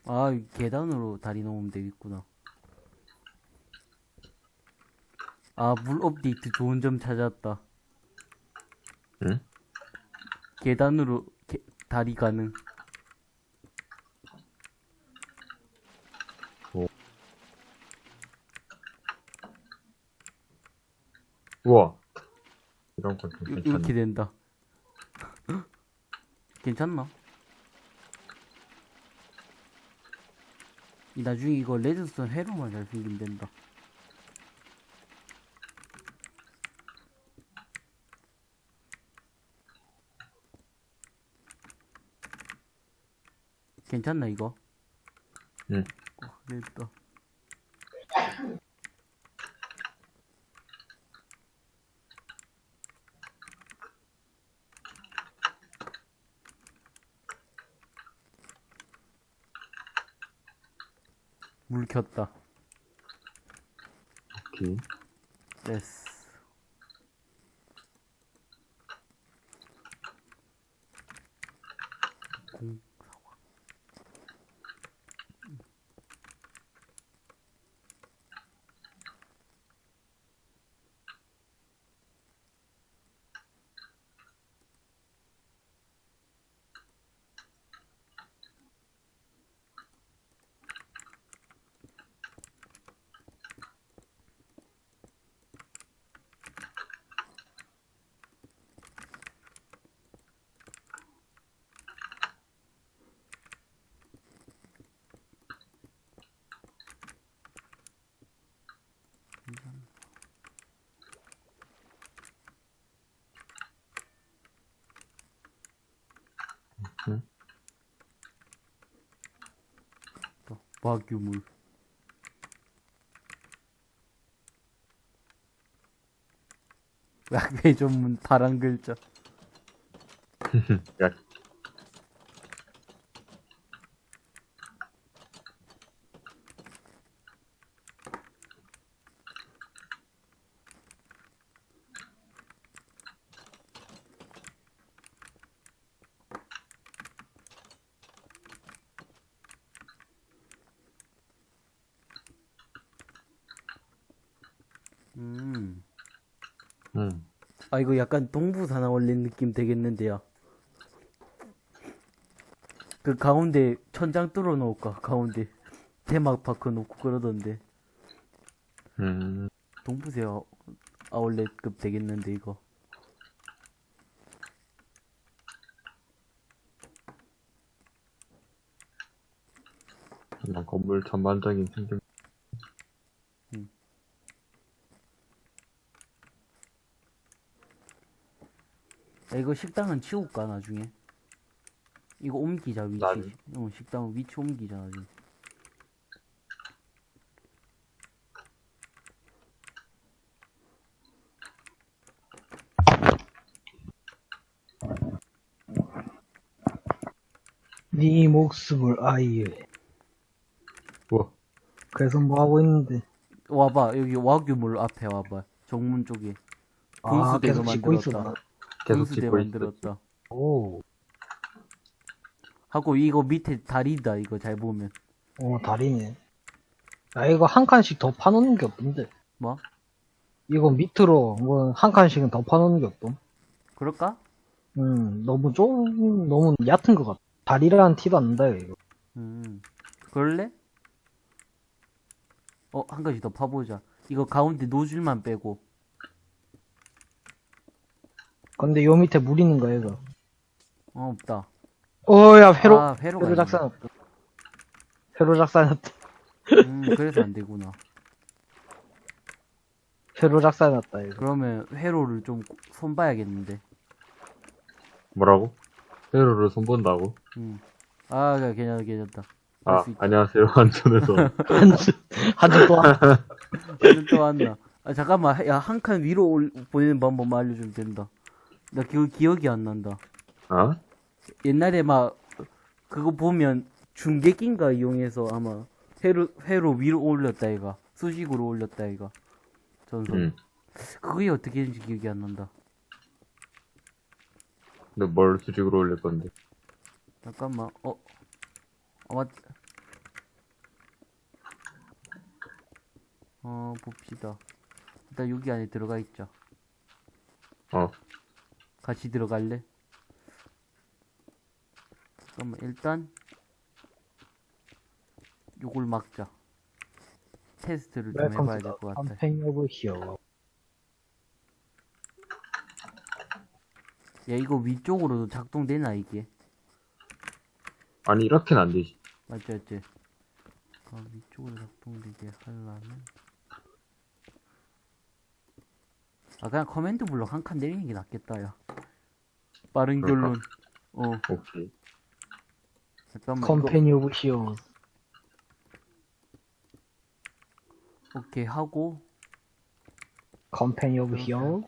아, 이 계단으로 다리 놓으면 되겠구나. 아, 물 업데이트 좋은 점 찾았다. 응? 계단으로 게- 다리 가능. 우와. 이렇게. 된다. 괜찮나? 이 나중에 이거 레드스톤 회로만 잘 생기면 된다. 괜찮나 이거? 응. 어, 됐다. 켰다. 오케이. 됐어. 또 와규물. 약배 전문 파란 글자. 야, 음. 음. 아 이거 약간 동부산화 올린 느낌 되겠는데요. 그 가운데 천장 뚫어 놓을까 가운데 테마파크 놓고 그러던데 음. 동부세요 아울렛급 되겠는데 이거 그냥 건물 전반적인 생김. 야, 이거 식당은 치울까 나중에 이거 옮기자 위치 나중에? 어, 식당 위치 옮기자 나중에 네 목숨을 아예. 우와. 그래서 뭐 하고 있는데. 와봐 여기 와규물 앞에 와봐 정문 쪽에 아, 분수대도 계속 짓고 만들었다? 계속 짓고. 만들었다 오, 하고 이거 밑에 다리다 이거 잘 보면 오, 다리네. 야, 이거 한 칸씩 더 파놓는 게 없던데. 뭐? 이거 밑으로 뭐 한 칸씩은 더 파놓는 게 없던. 그럴까? 음, 너무 좀, 너무 얕은 것 같아. 다리라는 티도 안 난다, 이거. 음, 그럴래? 어, 한 가지 더 파보자. 이거 가운데 노즐만 빼고. 근데 요 밑에 물 있는 거야, 이거. 어, 없다. 어, 야, 회로, 아, 회로가 회로 있네. 작살났다. 회로 작살났다. 음, 그래서 안 되구나. 회로 작살났다, 이거. 그러면 회로를 좀 손봐야겠는데. 뭐라고? 회로를 손본다고? 음. 아, 괜찮다, 괜찮다. 아. 안녕하세요. 안전에서. 한주, 한주 또, 한- 오늘 또 왔나? 아, 잠깐만. 야, 한 칸 위로 올, 보내는 방법만 알려주면 된다. 나 그 기억이 안 난다. 아? 옛날에 막 그거 보면 중계기인가 이용해서 아마 회로 회로 위로 올렸다 이가 수직으로 올렸다 이가 전선 응. 그게 어떻게 되는지 기억이 안 난다. 근데 뭘 수직으로 올릴 건데? 잠깐만, 어, 어, 맞, 어, 봅시다. 일단 여기 안에 들어가 있자. 어. 같이 들어갈래? 잠깐만, 일단, 요걸 막자. 테스트를 좀 해봐야 될 것 같아. 야, 이거 위쪽으로도 작동되나, 이게? 아니, 이렇게는 안 되지. 맞지, 맞지? 아, 위쪽으로 작동되게 하려면. 아, 그냥 command block 한 칸 내리는 게 낫겠다, 야. 빠른 그럴까? 결론. 어, 오케이. 잠깐만. 컴팽 오브 히어. 오케이, 하고. 컴팽 오브 이렇게 히어.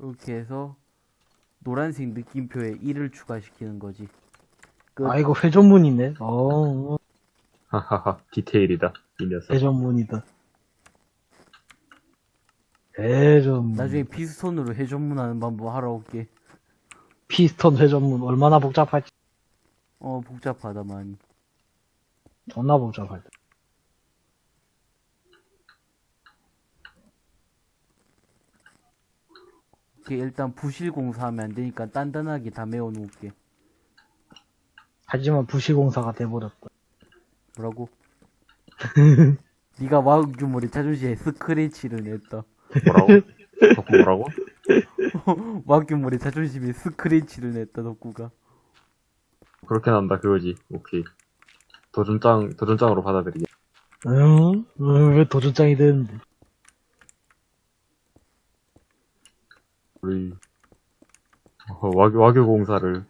이렇게 해서, 노란색 느낌표에 1을 추가시키는 거지. 끝. 아, 이거 회전문이네. 어, 하하하, 디테일이다. 이 녀석. 회전문이다. 회전문. 나중에 피스톤으로 회전문 하는 방법 하러 올게. 피스톤 회전문 얼마나 복잡할지 어, 복잡하다, 많이. 존나 복잡할 듯. 오케이, 일단 부실 공사하면 안 되니까 단단하게 다 메워놓을게. 하지만 부실공사가 돼버렸다. 뭐라고? 네가 와규모리 자존심에 스크래치를 냈다. 뭐라고? 덕후 뭐라고? 와규모리 자존심에 스크래치를 냈다, 덕구가. 그렇게 난다, 그거지. 오케이. 도전장, 도전장으로 받아들이게. 응? 응, 왜 도전장이 되는데? 우리, 어, 와교, 와교 공사를,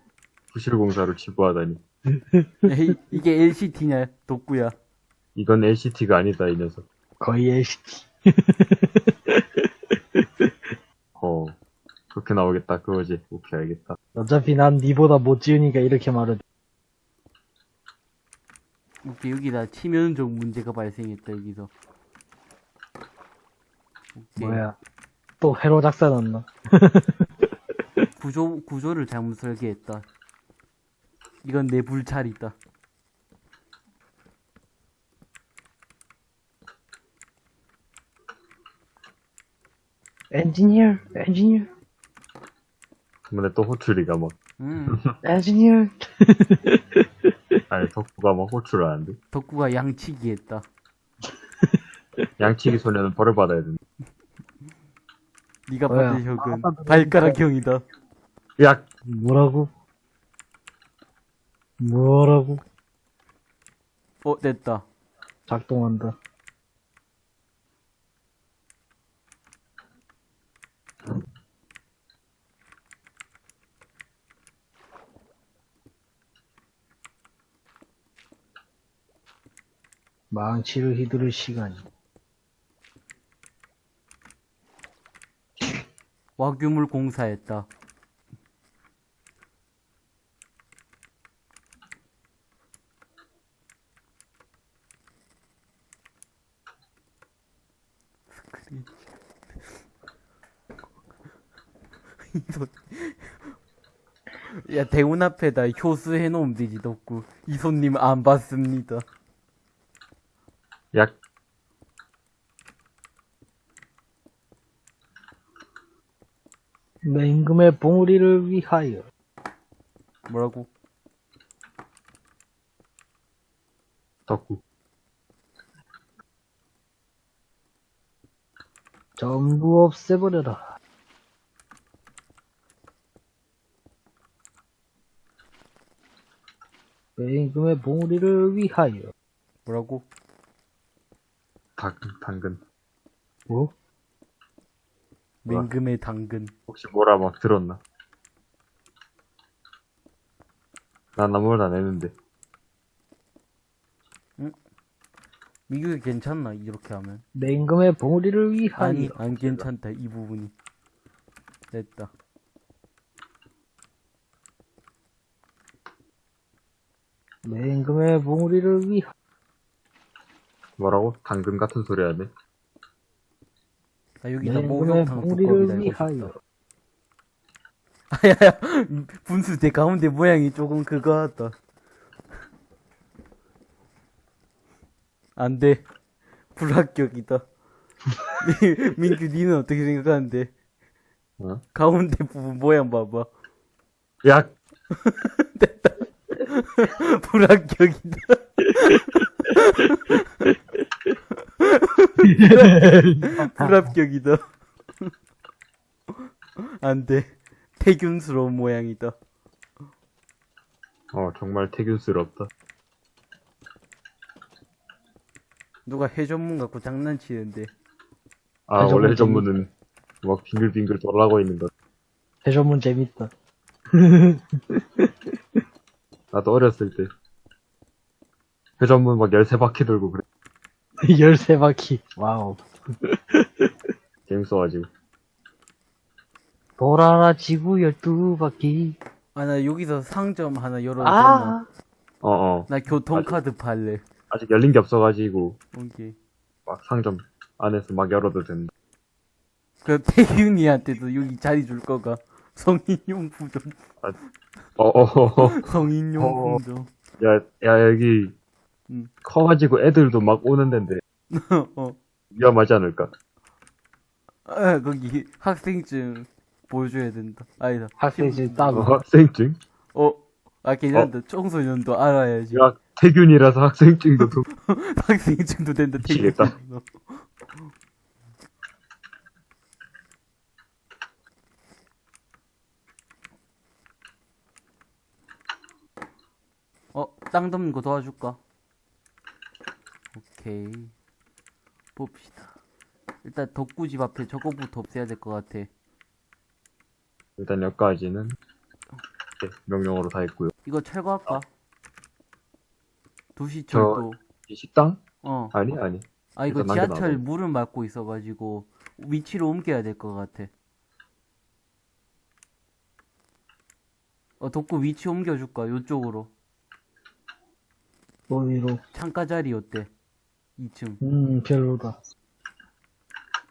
부실 공사를 지부하다니. 에이, 이게 LCT냐, 덕구야. 이건 LCT가 아니다, 이 녀석. 거의 LCT. 어, 그렇게 나오겠다, 그거지. 오케이, 알겠다. 어차피 난 니보다 못 지으니까 이렇게 말을. 오케이, 여기다 치명적 문제가 발생했다, 여기서. 오케이. 뭐야. 또 회로 작사 넣나? 구조, 구조를 잘못 설계했다. 이건 내 불찰이다. 엔지니어, 엔지니어, 근데 또 호출이가 막, 음, 엔지니어. 아니, 덕후가 막 호출을 하는데. 덕구가 양치기 했다. 양치기 소녀는 벌을 받아야 된다. 네가 뭐야? 받은 혁은? 발가락형이다. 야! 뭐라고? 뭐라고? 어, 됐다. 작동한다. 망치를 휘두를 시간이. 와규물 공사했다. 야, 대문 앞에다 효수 해놓으면 되지, 덕구. 이손님 안 받습니다. 야! 맹금의 봉우리를 위하여. 뭐라고? 덕후. 전부 없애버려라. 맹금의 봉우리를 위하여. 뭐라고? 당, 당근. 뭐? 맹금의 당근. 혹시 뭐라 막 들었나? 난 아무 말도 안 했는데. 미국이 괜찮나, 이렇게 하면? 맹금의 봉우리를 위하여. 아니, 안 괜찮다, 이 부분이. 됐다. 맹금의 봉우리를 위하여. 뭐라고? 당근 같은 소리 하네. 나 여기다 내 목욕탕 몸의 두꺼비 우리를 달고 위하여. 아야야 분수 대 가운데 모양이 조금 그거 같다. 안 돼 불합격이다. 민규 니는 어떻게 생각하는데? 어? 가운데 부분 모양 봐봐. 야, 불합격이다. 불합격이다. 안 돼. 태균스러운 모양이다. 어, 정말 태균스럽다. 누가 해전문 갖고 장난치는데. 아, 해전문 원래 전문은 막 빙글빙글 돌아가고 있는 거. 회전문 재밌다. 나도 어렸을 때. 회전문 막 13바퀴 돌고 그래. 13바퀴. wow. 재밌어가지고. 돌아라 지구 12바퀴. 아, 나 여기서 상점 하나 열어도 되나? 아. 어 어. 나 교통카드 팔래. 아직 열린 게 없어가지고, 오케이. 막 상점 안에서 막 열어도 된다. 그 태균이한테도 여기 자리 줄 거가. 성인용품 좀. 어어어. 성인용품 좀. 야, 야, 여기, 음. 커가지고 애들도 막 오는 데인데, 어. 위험하지 않을까? 아, 거기 학생증 보여줘야 된다. 아니다. 학생증 어, 따고. 학생증? 어. 아, 괜찮다. 청소년도 알아야지. 야, 태균이라서 학생증도 도... 학생증도 된다. 미치겠다. 태균. 어, 땅 덮는 거 도와줄까? 오케이. 봅시다. 일단 덕구집 앞에 저거부터 없애야 될 것 같아. 일단 여기까지는, 네, 명령어로 다 했고요. 이거 철거할까? 도시 저- 철도. 이 식당? 어. 아니, 아니. 아 이거 지하철. 물을 막고 있어가지고 위치로 옮겨야 될 것 같아. 어 덕구 위치 옮겨줄까? 요쪽으로 어디로? 창가 자리 어때? 2층 음, 별로다.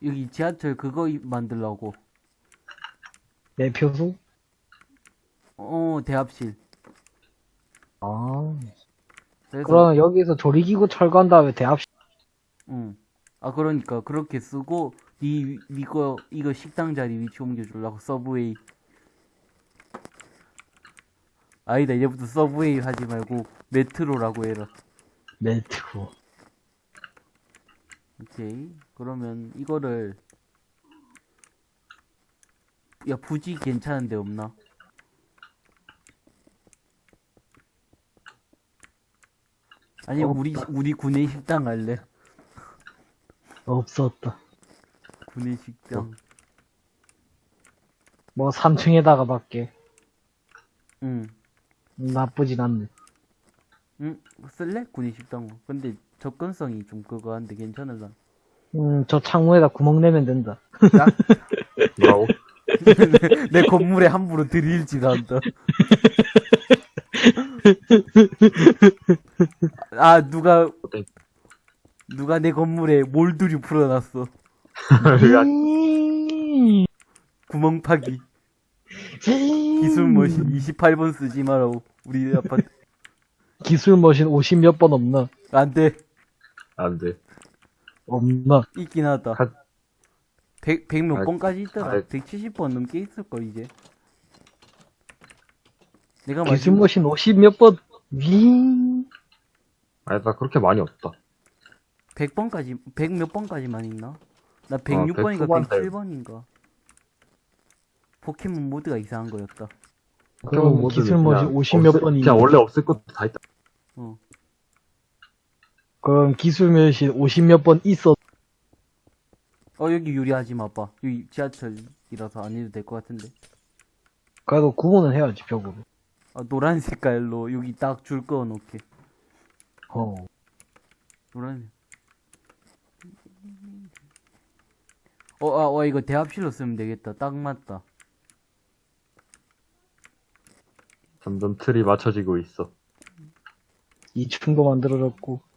여기 지하철 그거 이- 만들라고. 매표소? 어 대합실. 아. 그래서 그럼 여기서 조리기구 철거한 다음에 대합 응. 아 그러니까 그렇게 쓰고 이 이거 이거 식당 자리 위치 옮겨주려고 subway. 아니다 이제부터 subway 하지 말고 metro라고 해라. 메트로. 오케이. 그러면 이거를 야 부지 괜찮은 데 없나? 아니 우리 우리 구내 식당 할래. 없었다. 구내 식당. 뭐 3층에다가 밖에. 응. 나쁘진 않네. 응. 쓸래? 구내 식당. 근데 접근성이 좀 그거 한데 괜찮을라. 음, 저 창문에다 구멍 내면 된다. 야, 뭐라고? 내 건물에 함부로 들이일지도 않다. 아 누가? 누가 내 건물에 몰두류 풀어놨어. 구멍 파기. 기술 머신 28번 쓰지 마라고. 우리 아파트. 기술 머신 50 몇 번 없나? 안 돼. 안 돼. 없나? 있긴 하다. 한- 100, 100몇 아, 번까지 있더라. 아, 170번 넘게 있을걸, 이제. 내가 기술 마지막, 머신 50몇 번, 윙. 아니, 나 그렇게 많이 없다. 100번까지, 100 몇 번까지만 있나? 나 어, 100 106번인가 후반대. 107번인가. 포켓몬 모드가 이상한 거였다. 그럼 기술 머신 그냥 50 몇 번이. 그냥 원래 없을 것도 다 있다. 어. 그럼 기술 머신 50몇 번 있어. 어, 여기 유리하지 마봐. 여기 지하철이라서 안 해도 될 것 같은데. 그래도 구분은 해야지, 벽으로. 아, 노란 색깔로 여기 딱줄 그어 놓게. 어. 노란. 어, 아, 와, 이거 대합실로 쓰면 되겠다. 딱 맞다. 점점 틀이 맞춰지고 있어. 2층도 만들어졌고.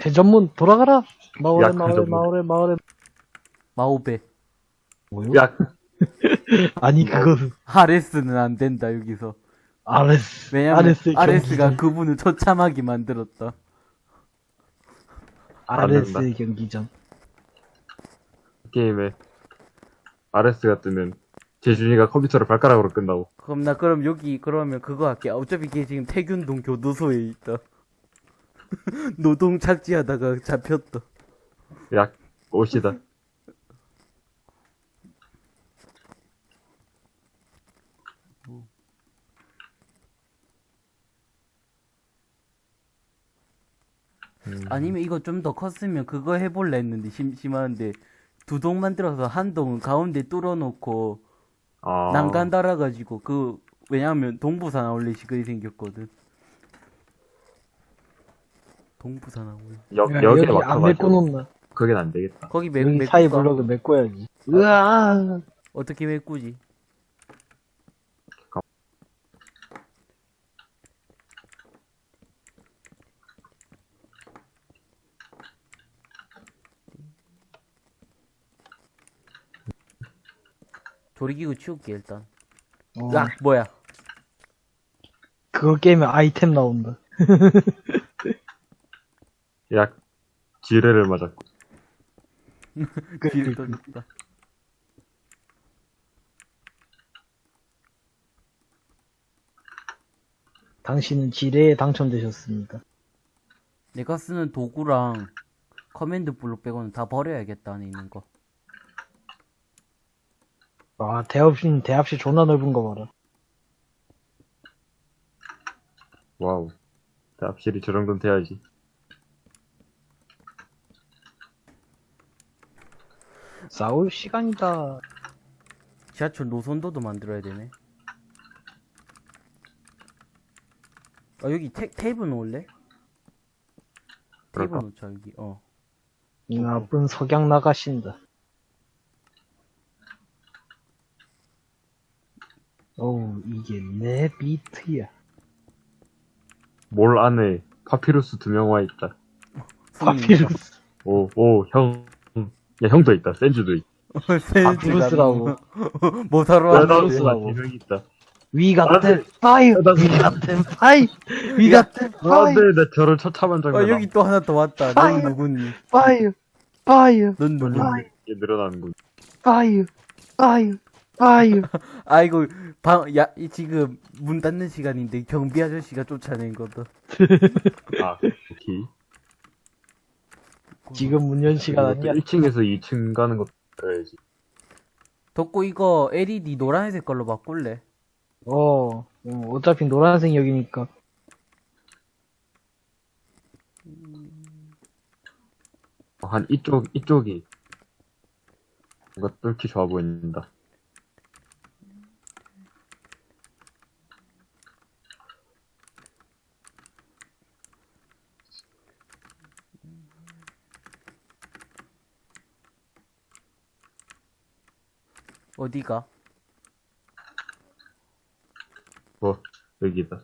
대전문 돌아가라! 마을에, 야, 마을에. 마을에, 마을에. 마오베. 뭐요? 야, 아니, 그거는, 아레스는 안 된다, 여기서. 아레스. 왜냐면 아레스 아레스가 경기장. 그분을 처참하게 만들었다. 아레스의 경기장. 게임에 RS가 뜨면 재준이가 컴퓨터를 발가락으로 끈다고. 그럼 나 그럼 여기 그러면 그거 할게. 어차피 걔 지금 태균동 교도소에 있다. 노동 착지하다가 잡혔다. 야, 옷이다. 음, 아니면 이거 좀 더 컸으면 그거 해볼래 했는데 심 심한데 두 동 만들어서 한 동은 가운데 뚫어놓고 아, 난간 달아가지고 그 왜냐하면 동부산 아울렛이 그리 생겼거든. 동부산 아울렛. 역, 야, 여기에 여기 안 막혀가지고. 메꿔 놓나? 그긴 안 되겠다. 거기 매, 여기? 사이 블럭을 메꿔야지. 으아! 어떻게 메꾸지? 조리기구 치울게 일단. 어, 야 뭐야? 그거 깨면 아이템 나온다. 야, 지뢰를 맞았고. 뒤를 떠졌다. 당신은 지뢰에 당첨되셨습니다. 내가 쓰는 도구랑 command block 빼고는 다 버려야겠다 안에 있는 거. 와, 대합실, 대합실 존나 넓은 거 봐라. Wow. 확실히 저 정도는 돼야지. 싸울 시간이다. 지하철 노선도도 만들어야 되네. 아 여기 테, 테이블 놓을래? 테이블 그럴까? 놓자 여기 어. 이 나쁜 석양 나가신다. 어우, 이게 내 비트야. 몰 안에 파피루스 두 명 와 있다. 파피루스. 오, 오, 형. 야, 형도 있다. 센주도 있다. 뭐 야, 왔는데? 나도 아, 있다. We got 나도- them fire. 나도- We got them fire. We got them 아. 네, 나 저런 처참한 장면. 어 여기 또 하나 더 왔다. 넌 파이어. 누구니? Fire. Fire. 넌 누구니? 파이어. 이게 늘어나는군. Fire. Fire. Fire. 아이고 방 야 지금 문 닫는 시간인데 경비 아저씨가 쫓아낸 거다. 아, 오케이. 지금 문연 시간 아니야? 1층에서 2층 가는 것도 해야지. 덕구 이거 LED 노란색 걸로 바꿀래? 어, 어, 어차피 노란색 여기니까. 한 이쪽, 이쪽이. 뭔가 뚫기 좋아 보인다. 어디가? 뭐, 여기다.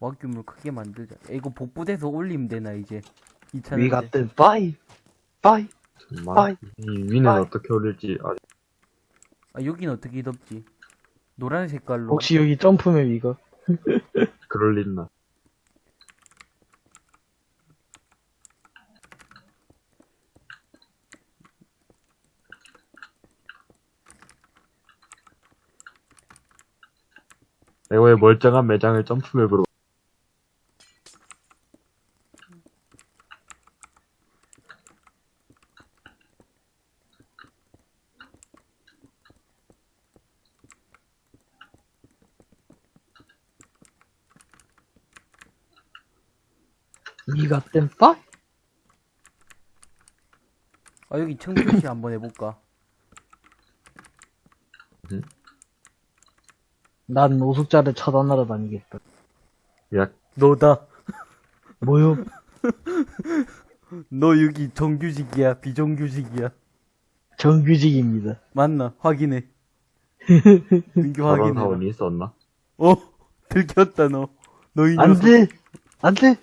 와규물 크게 만들자. 야, 이거 복부돼서 올리면 되나 이제? We 2차는 got them fire. Fire. 정말. 이 위는 아이. 어떻게 올릴지, 아, 아 여긴 어떻게 덮지? 노란 색깔로. 혹시 여기 점프맵 이거? 그럴 리나. 왜 멀쩡한 매장을 점프맵으로 them fire. 아 여기 청소시 한번 해볼까? 난 노숙자를 처단하러 다니겠다. 야, 너다. 뭐요? 너 여기 정규직이야, 비정규직이야. 정규직입니다. 맞나? 확인해. 민규 확인해. 사원이 있었나? 어? 들켰다, 너. 너이안 녀석. 돼! 안 돼!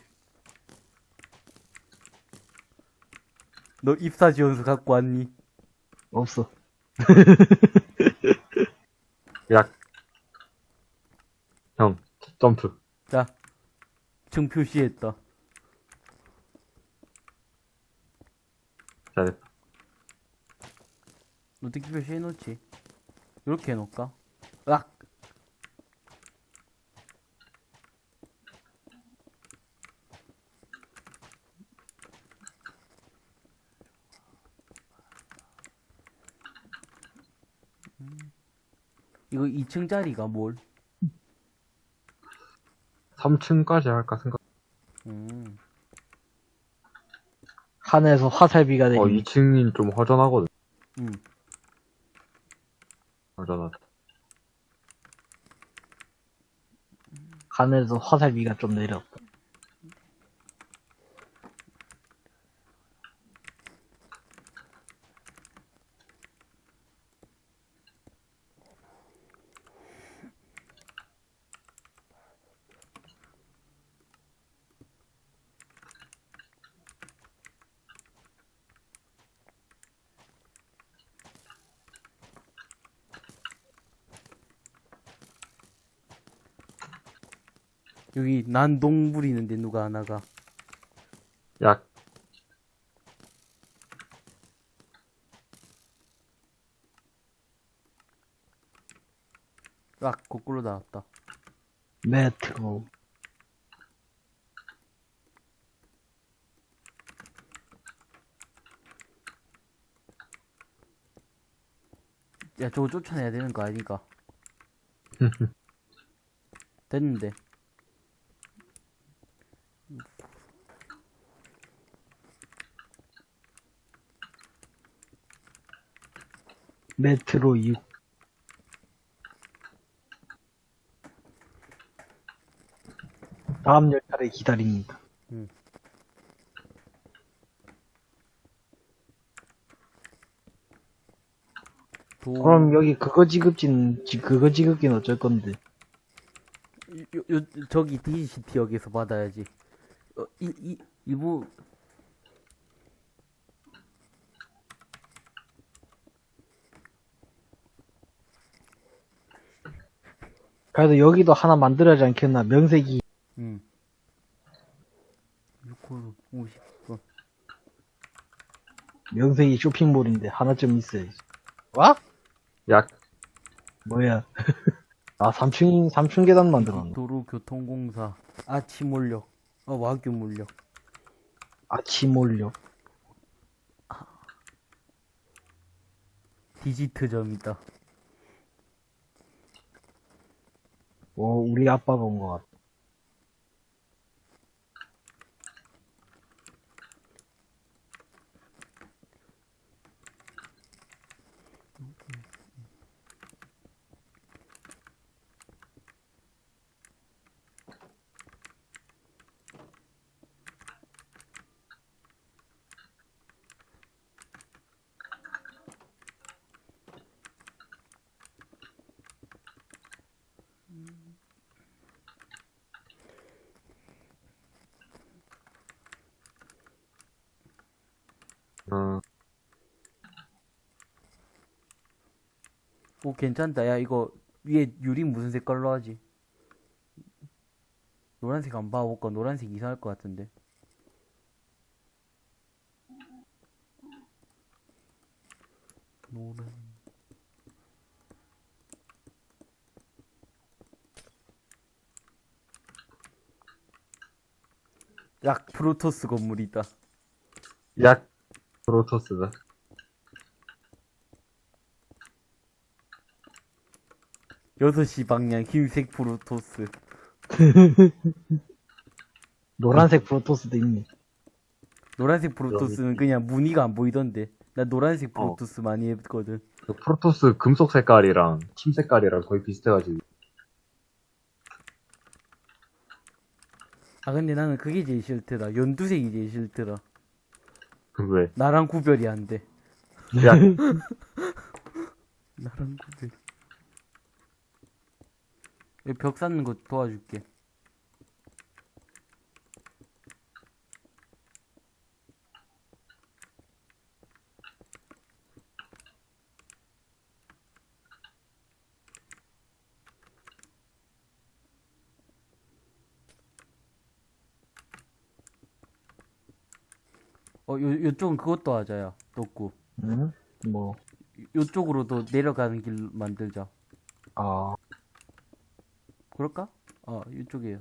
너 입사 지원서 갖고 왔니? 없어. 야. 형, 점프. 자, 층 표시했다. 잘했다. 어떻게 표시해놓지? 이렇게 해놓을까? 으악! 음. 이거 2층짜리가 뭘? 3층까지 할까 생각. 음. 하늘에서 화살비가 어, 내리 2층이 좀 허전하거든. 음. 허전하다. 하늘에서 화살비가 좀 내렸다. 여기 난동 부리는데 누가 하나가. 야, 으악! 거꾸로 나왔다. 매트고. 야, 저거 쫓아내야 되는 거 아닌가? 됐는데. 메트로 6. 다음 열차를 기다립니다. 도... 그럼 여기 그거 지급진, 지- 그거 지급기는 어쩔 건데. 요, 요, 저기 DCT역에서 받아야지. 어, 이, 이, 이부, 그래도 여기도 하나 만들어야지 않겠나. 명색이, 음. 6홀 50분. 명색이 쇼핑몰인데 하나쯤 있어야지. 와? 야, 뭐야. 아, 3층, 3층 계단 만들었네. 도로교통공사. 아침 몰력. 어, 와규 물력. 아침 올려. 디지트점이다. 오, 우리 아빠가 온 것 같아. 괜찮다. 야, 이거 위에 유리 무슨 색깔로 하지? 노란색 안 봐볼까? 노란색 이상할 것 같은데. 노란. 약 프로토스 건물이다. 야, 프로토스다. 여섯 시 방향 흰색 프로토스. 노란색 프로토스도 있네. 노란색 프로토스는 그냥 무늬가 안 보이던데. 나 노란색 어. 프로토스 많이 했거든. 그 프로토스 금속 색깔이랑 침 색깔이랑 거의 비슷해가지고. 아 근데 나는 그게 제일 싫더라. 연두색이 제일 싫더라. 그 왜? 나랑 구별이 안 돼. 야, 나랑 구별. 벽 쌓는 거 도와줄게. 어, 요, 요쪽은 그것도 하자야, 덕구. 응? 뭐, 요쪽으로도 내려가는 길 만들자. 아, 그럴까? 어, 이쪽이에요.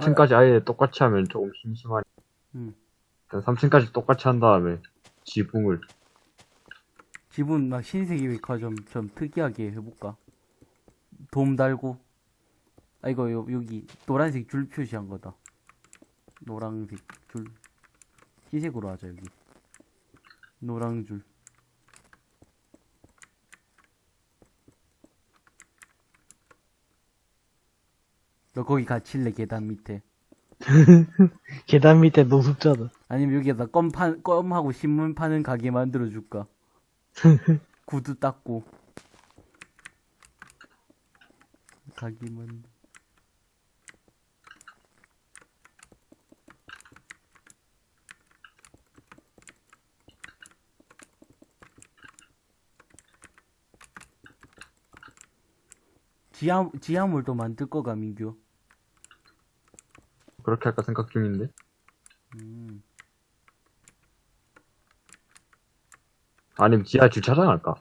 삼층까지 아예 똑같이 하면 조금 심심하니. 음. 일단 3층까지 똑같이 한 다음에 지붕을 집은 막 흰색이니까 좀, 좀 특이하게 해볼까? 돔 달고. 아, 이거 요, 여기 노란색 줄 표시한 거다. 노란색 줄. 흰색으로 하자, 여기. 노랑 줄. 너 거기 갇힐래, 계단 밑에. 계단 밑에 노숙자다. 아니면 여기에다 껌 파, 껌하고 신문 파는 가게 만들어줄까? 구두 닦고. 가게만. 지하, 지하물도 만들 거가, 민규. 그렇게 할까 생각 중인데. 음. 아니면 지하 주차장 할까?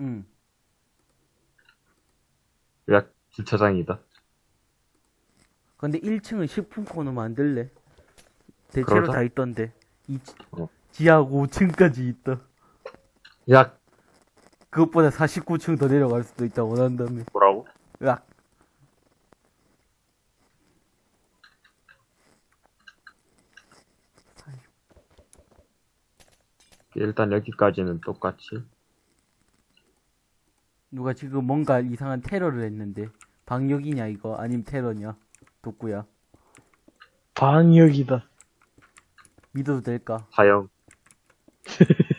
응. 약 주차장이다. 근데 1층은 식품 코너 만들래? 대체로 그러자. 다 있던데. 이, 어. 지하고 5층까지 있다. 약 그것보다 49층 더 내려갈 수도 있다, 원한다면. 뭐라고? 으 일단 여기까지는 똑같이. 누가 지금 뭔가 이상한 테러를 했는데. 방역이냐, 이거? 아님 테러냐? 독구야. 방역이다. 믿어도 될까? 사형.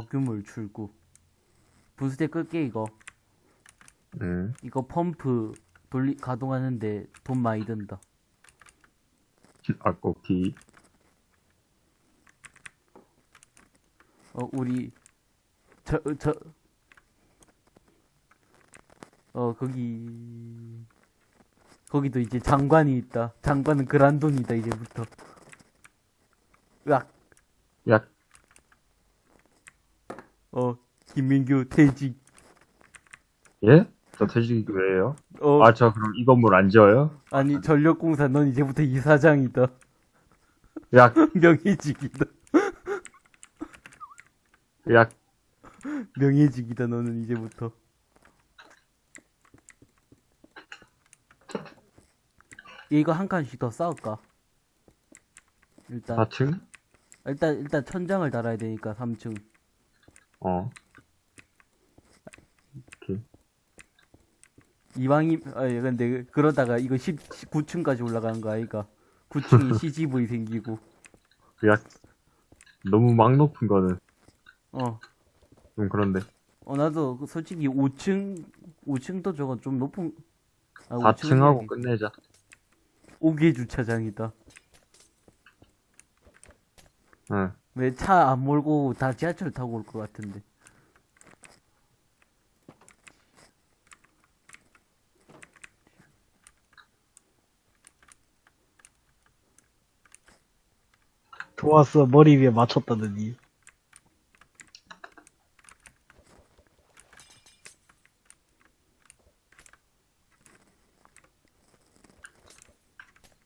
와규물 출구. 분수대 끌게, 이거. 음. 이거 펌프 돌리, 가동하는데 돈 많이 든다. 아, 오케이. 어, 우리, 저, 저, 어, 거기, 거기도 이제 장관이 있다. 장관은 그란돈이다, 이제부터. 으악, 약 어, 김민규 퇴직. 예? 저 퇴직이 왜요? 어, 아, 저 그럼 이 건물 안 지어요? 아니, 전력공사 넌 이제부터 이사장이다. 약, 명예직이다. 약, 명예직이다, 너는 이제부터. 이거 한 칸씩 더 쌓을까? 일단, 4층? 일단, 일단 천장을 달아야 되니까, 3층. 어. 이왕이, 아, 예, 근데, 그러다가 이거 10, 9층까지 올라가는 거 아이가? 9층이 CGV 생기고, 약, 너무 막 높은 거는 어. 좀 그런데. 어, 나도 그 솔직히 5층, 5층도 저거 좀 높은, 아, 4층 하고 끝내자. 5개 주차장이다. 응. 왜 차 안 몰고 다 지하철 타고 올 것 같은데. 좋았어. 머리 위에 맞췄다더니.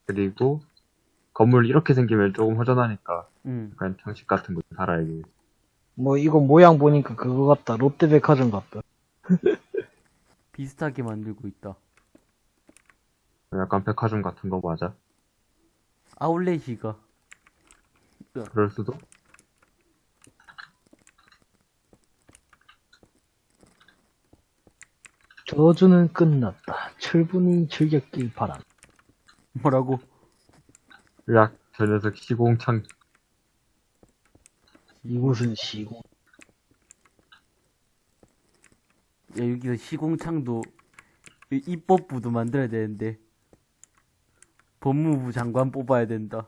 그리고 건물 이렇게 생기면 조금 허전하니까 응. 약간 장식 같은 거 달아야지. 뭐, 이거 모양 보니까 그거 같다. 롯데백화점 같다. 비슷하게 만들고 있다. 약간 백화점 같은 거 맞아. 아울렛이가. 그럴 수도. 저주는 끝났다. 철분이 즐겼길 바람. 뭐라고? 으악, 저 녀석 시공창. 이곳은 시공. 야, 여기서 시공창도 이- 입법부도 만들어야 되는데. 법무부 장관 뽑아야 된다.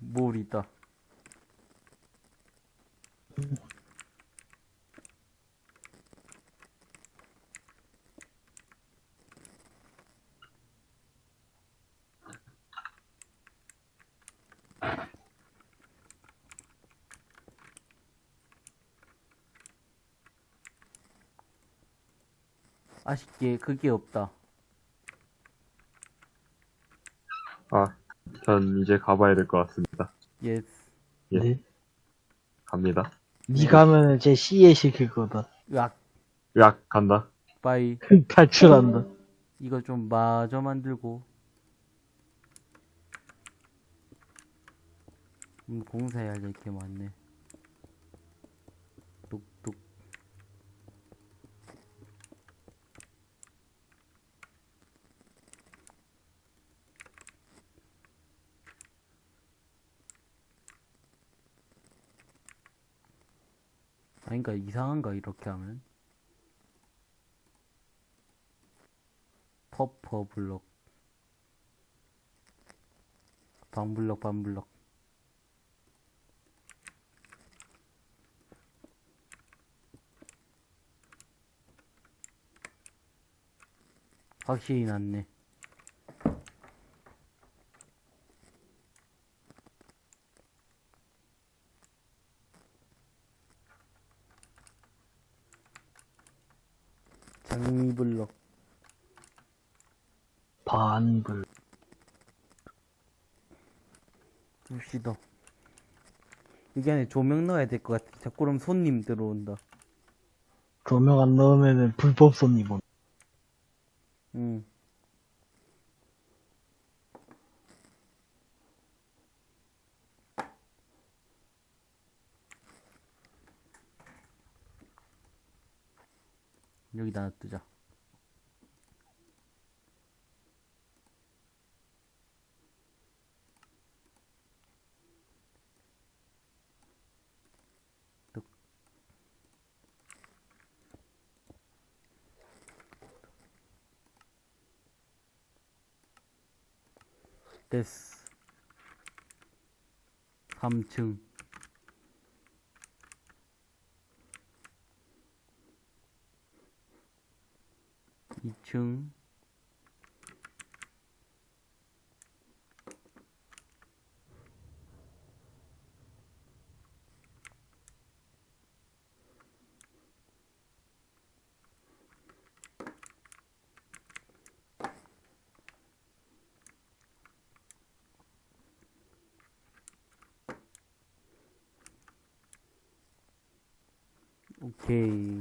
뭘 있다. 아쉽게 그게 없다. 아, 전 이제 가봐야 될 것 같습니다. Yes. 예. 네. 갑니다. 니 가면은 제 C에 시킬 거다. 으악, 으악, 간다. Bye. 탈출한다. 이거 좀 마저 만들고. 음, 공사해야 될 게 많네. 뚝뚝. 아닌가, 이상한가, 이렇게 하면? 퍼퍼 블럭. 반블럭 반블럭. 확실히 낫네 장미블럭 반불. 둡시다. 여기 안에 조명 넣어야 될 것 같아. 자꾸 그럼 손님 들어온다. 조명 안 넣으면은 불법 손님 온. 응. 여기다 놔두자. 3층. 2층. 오케이.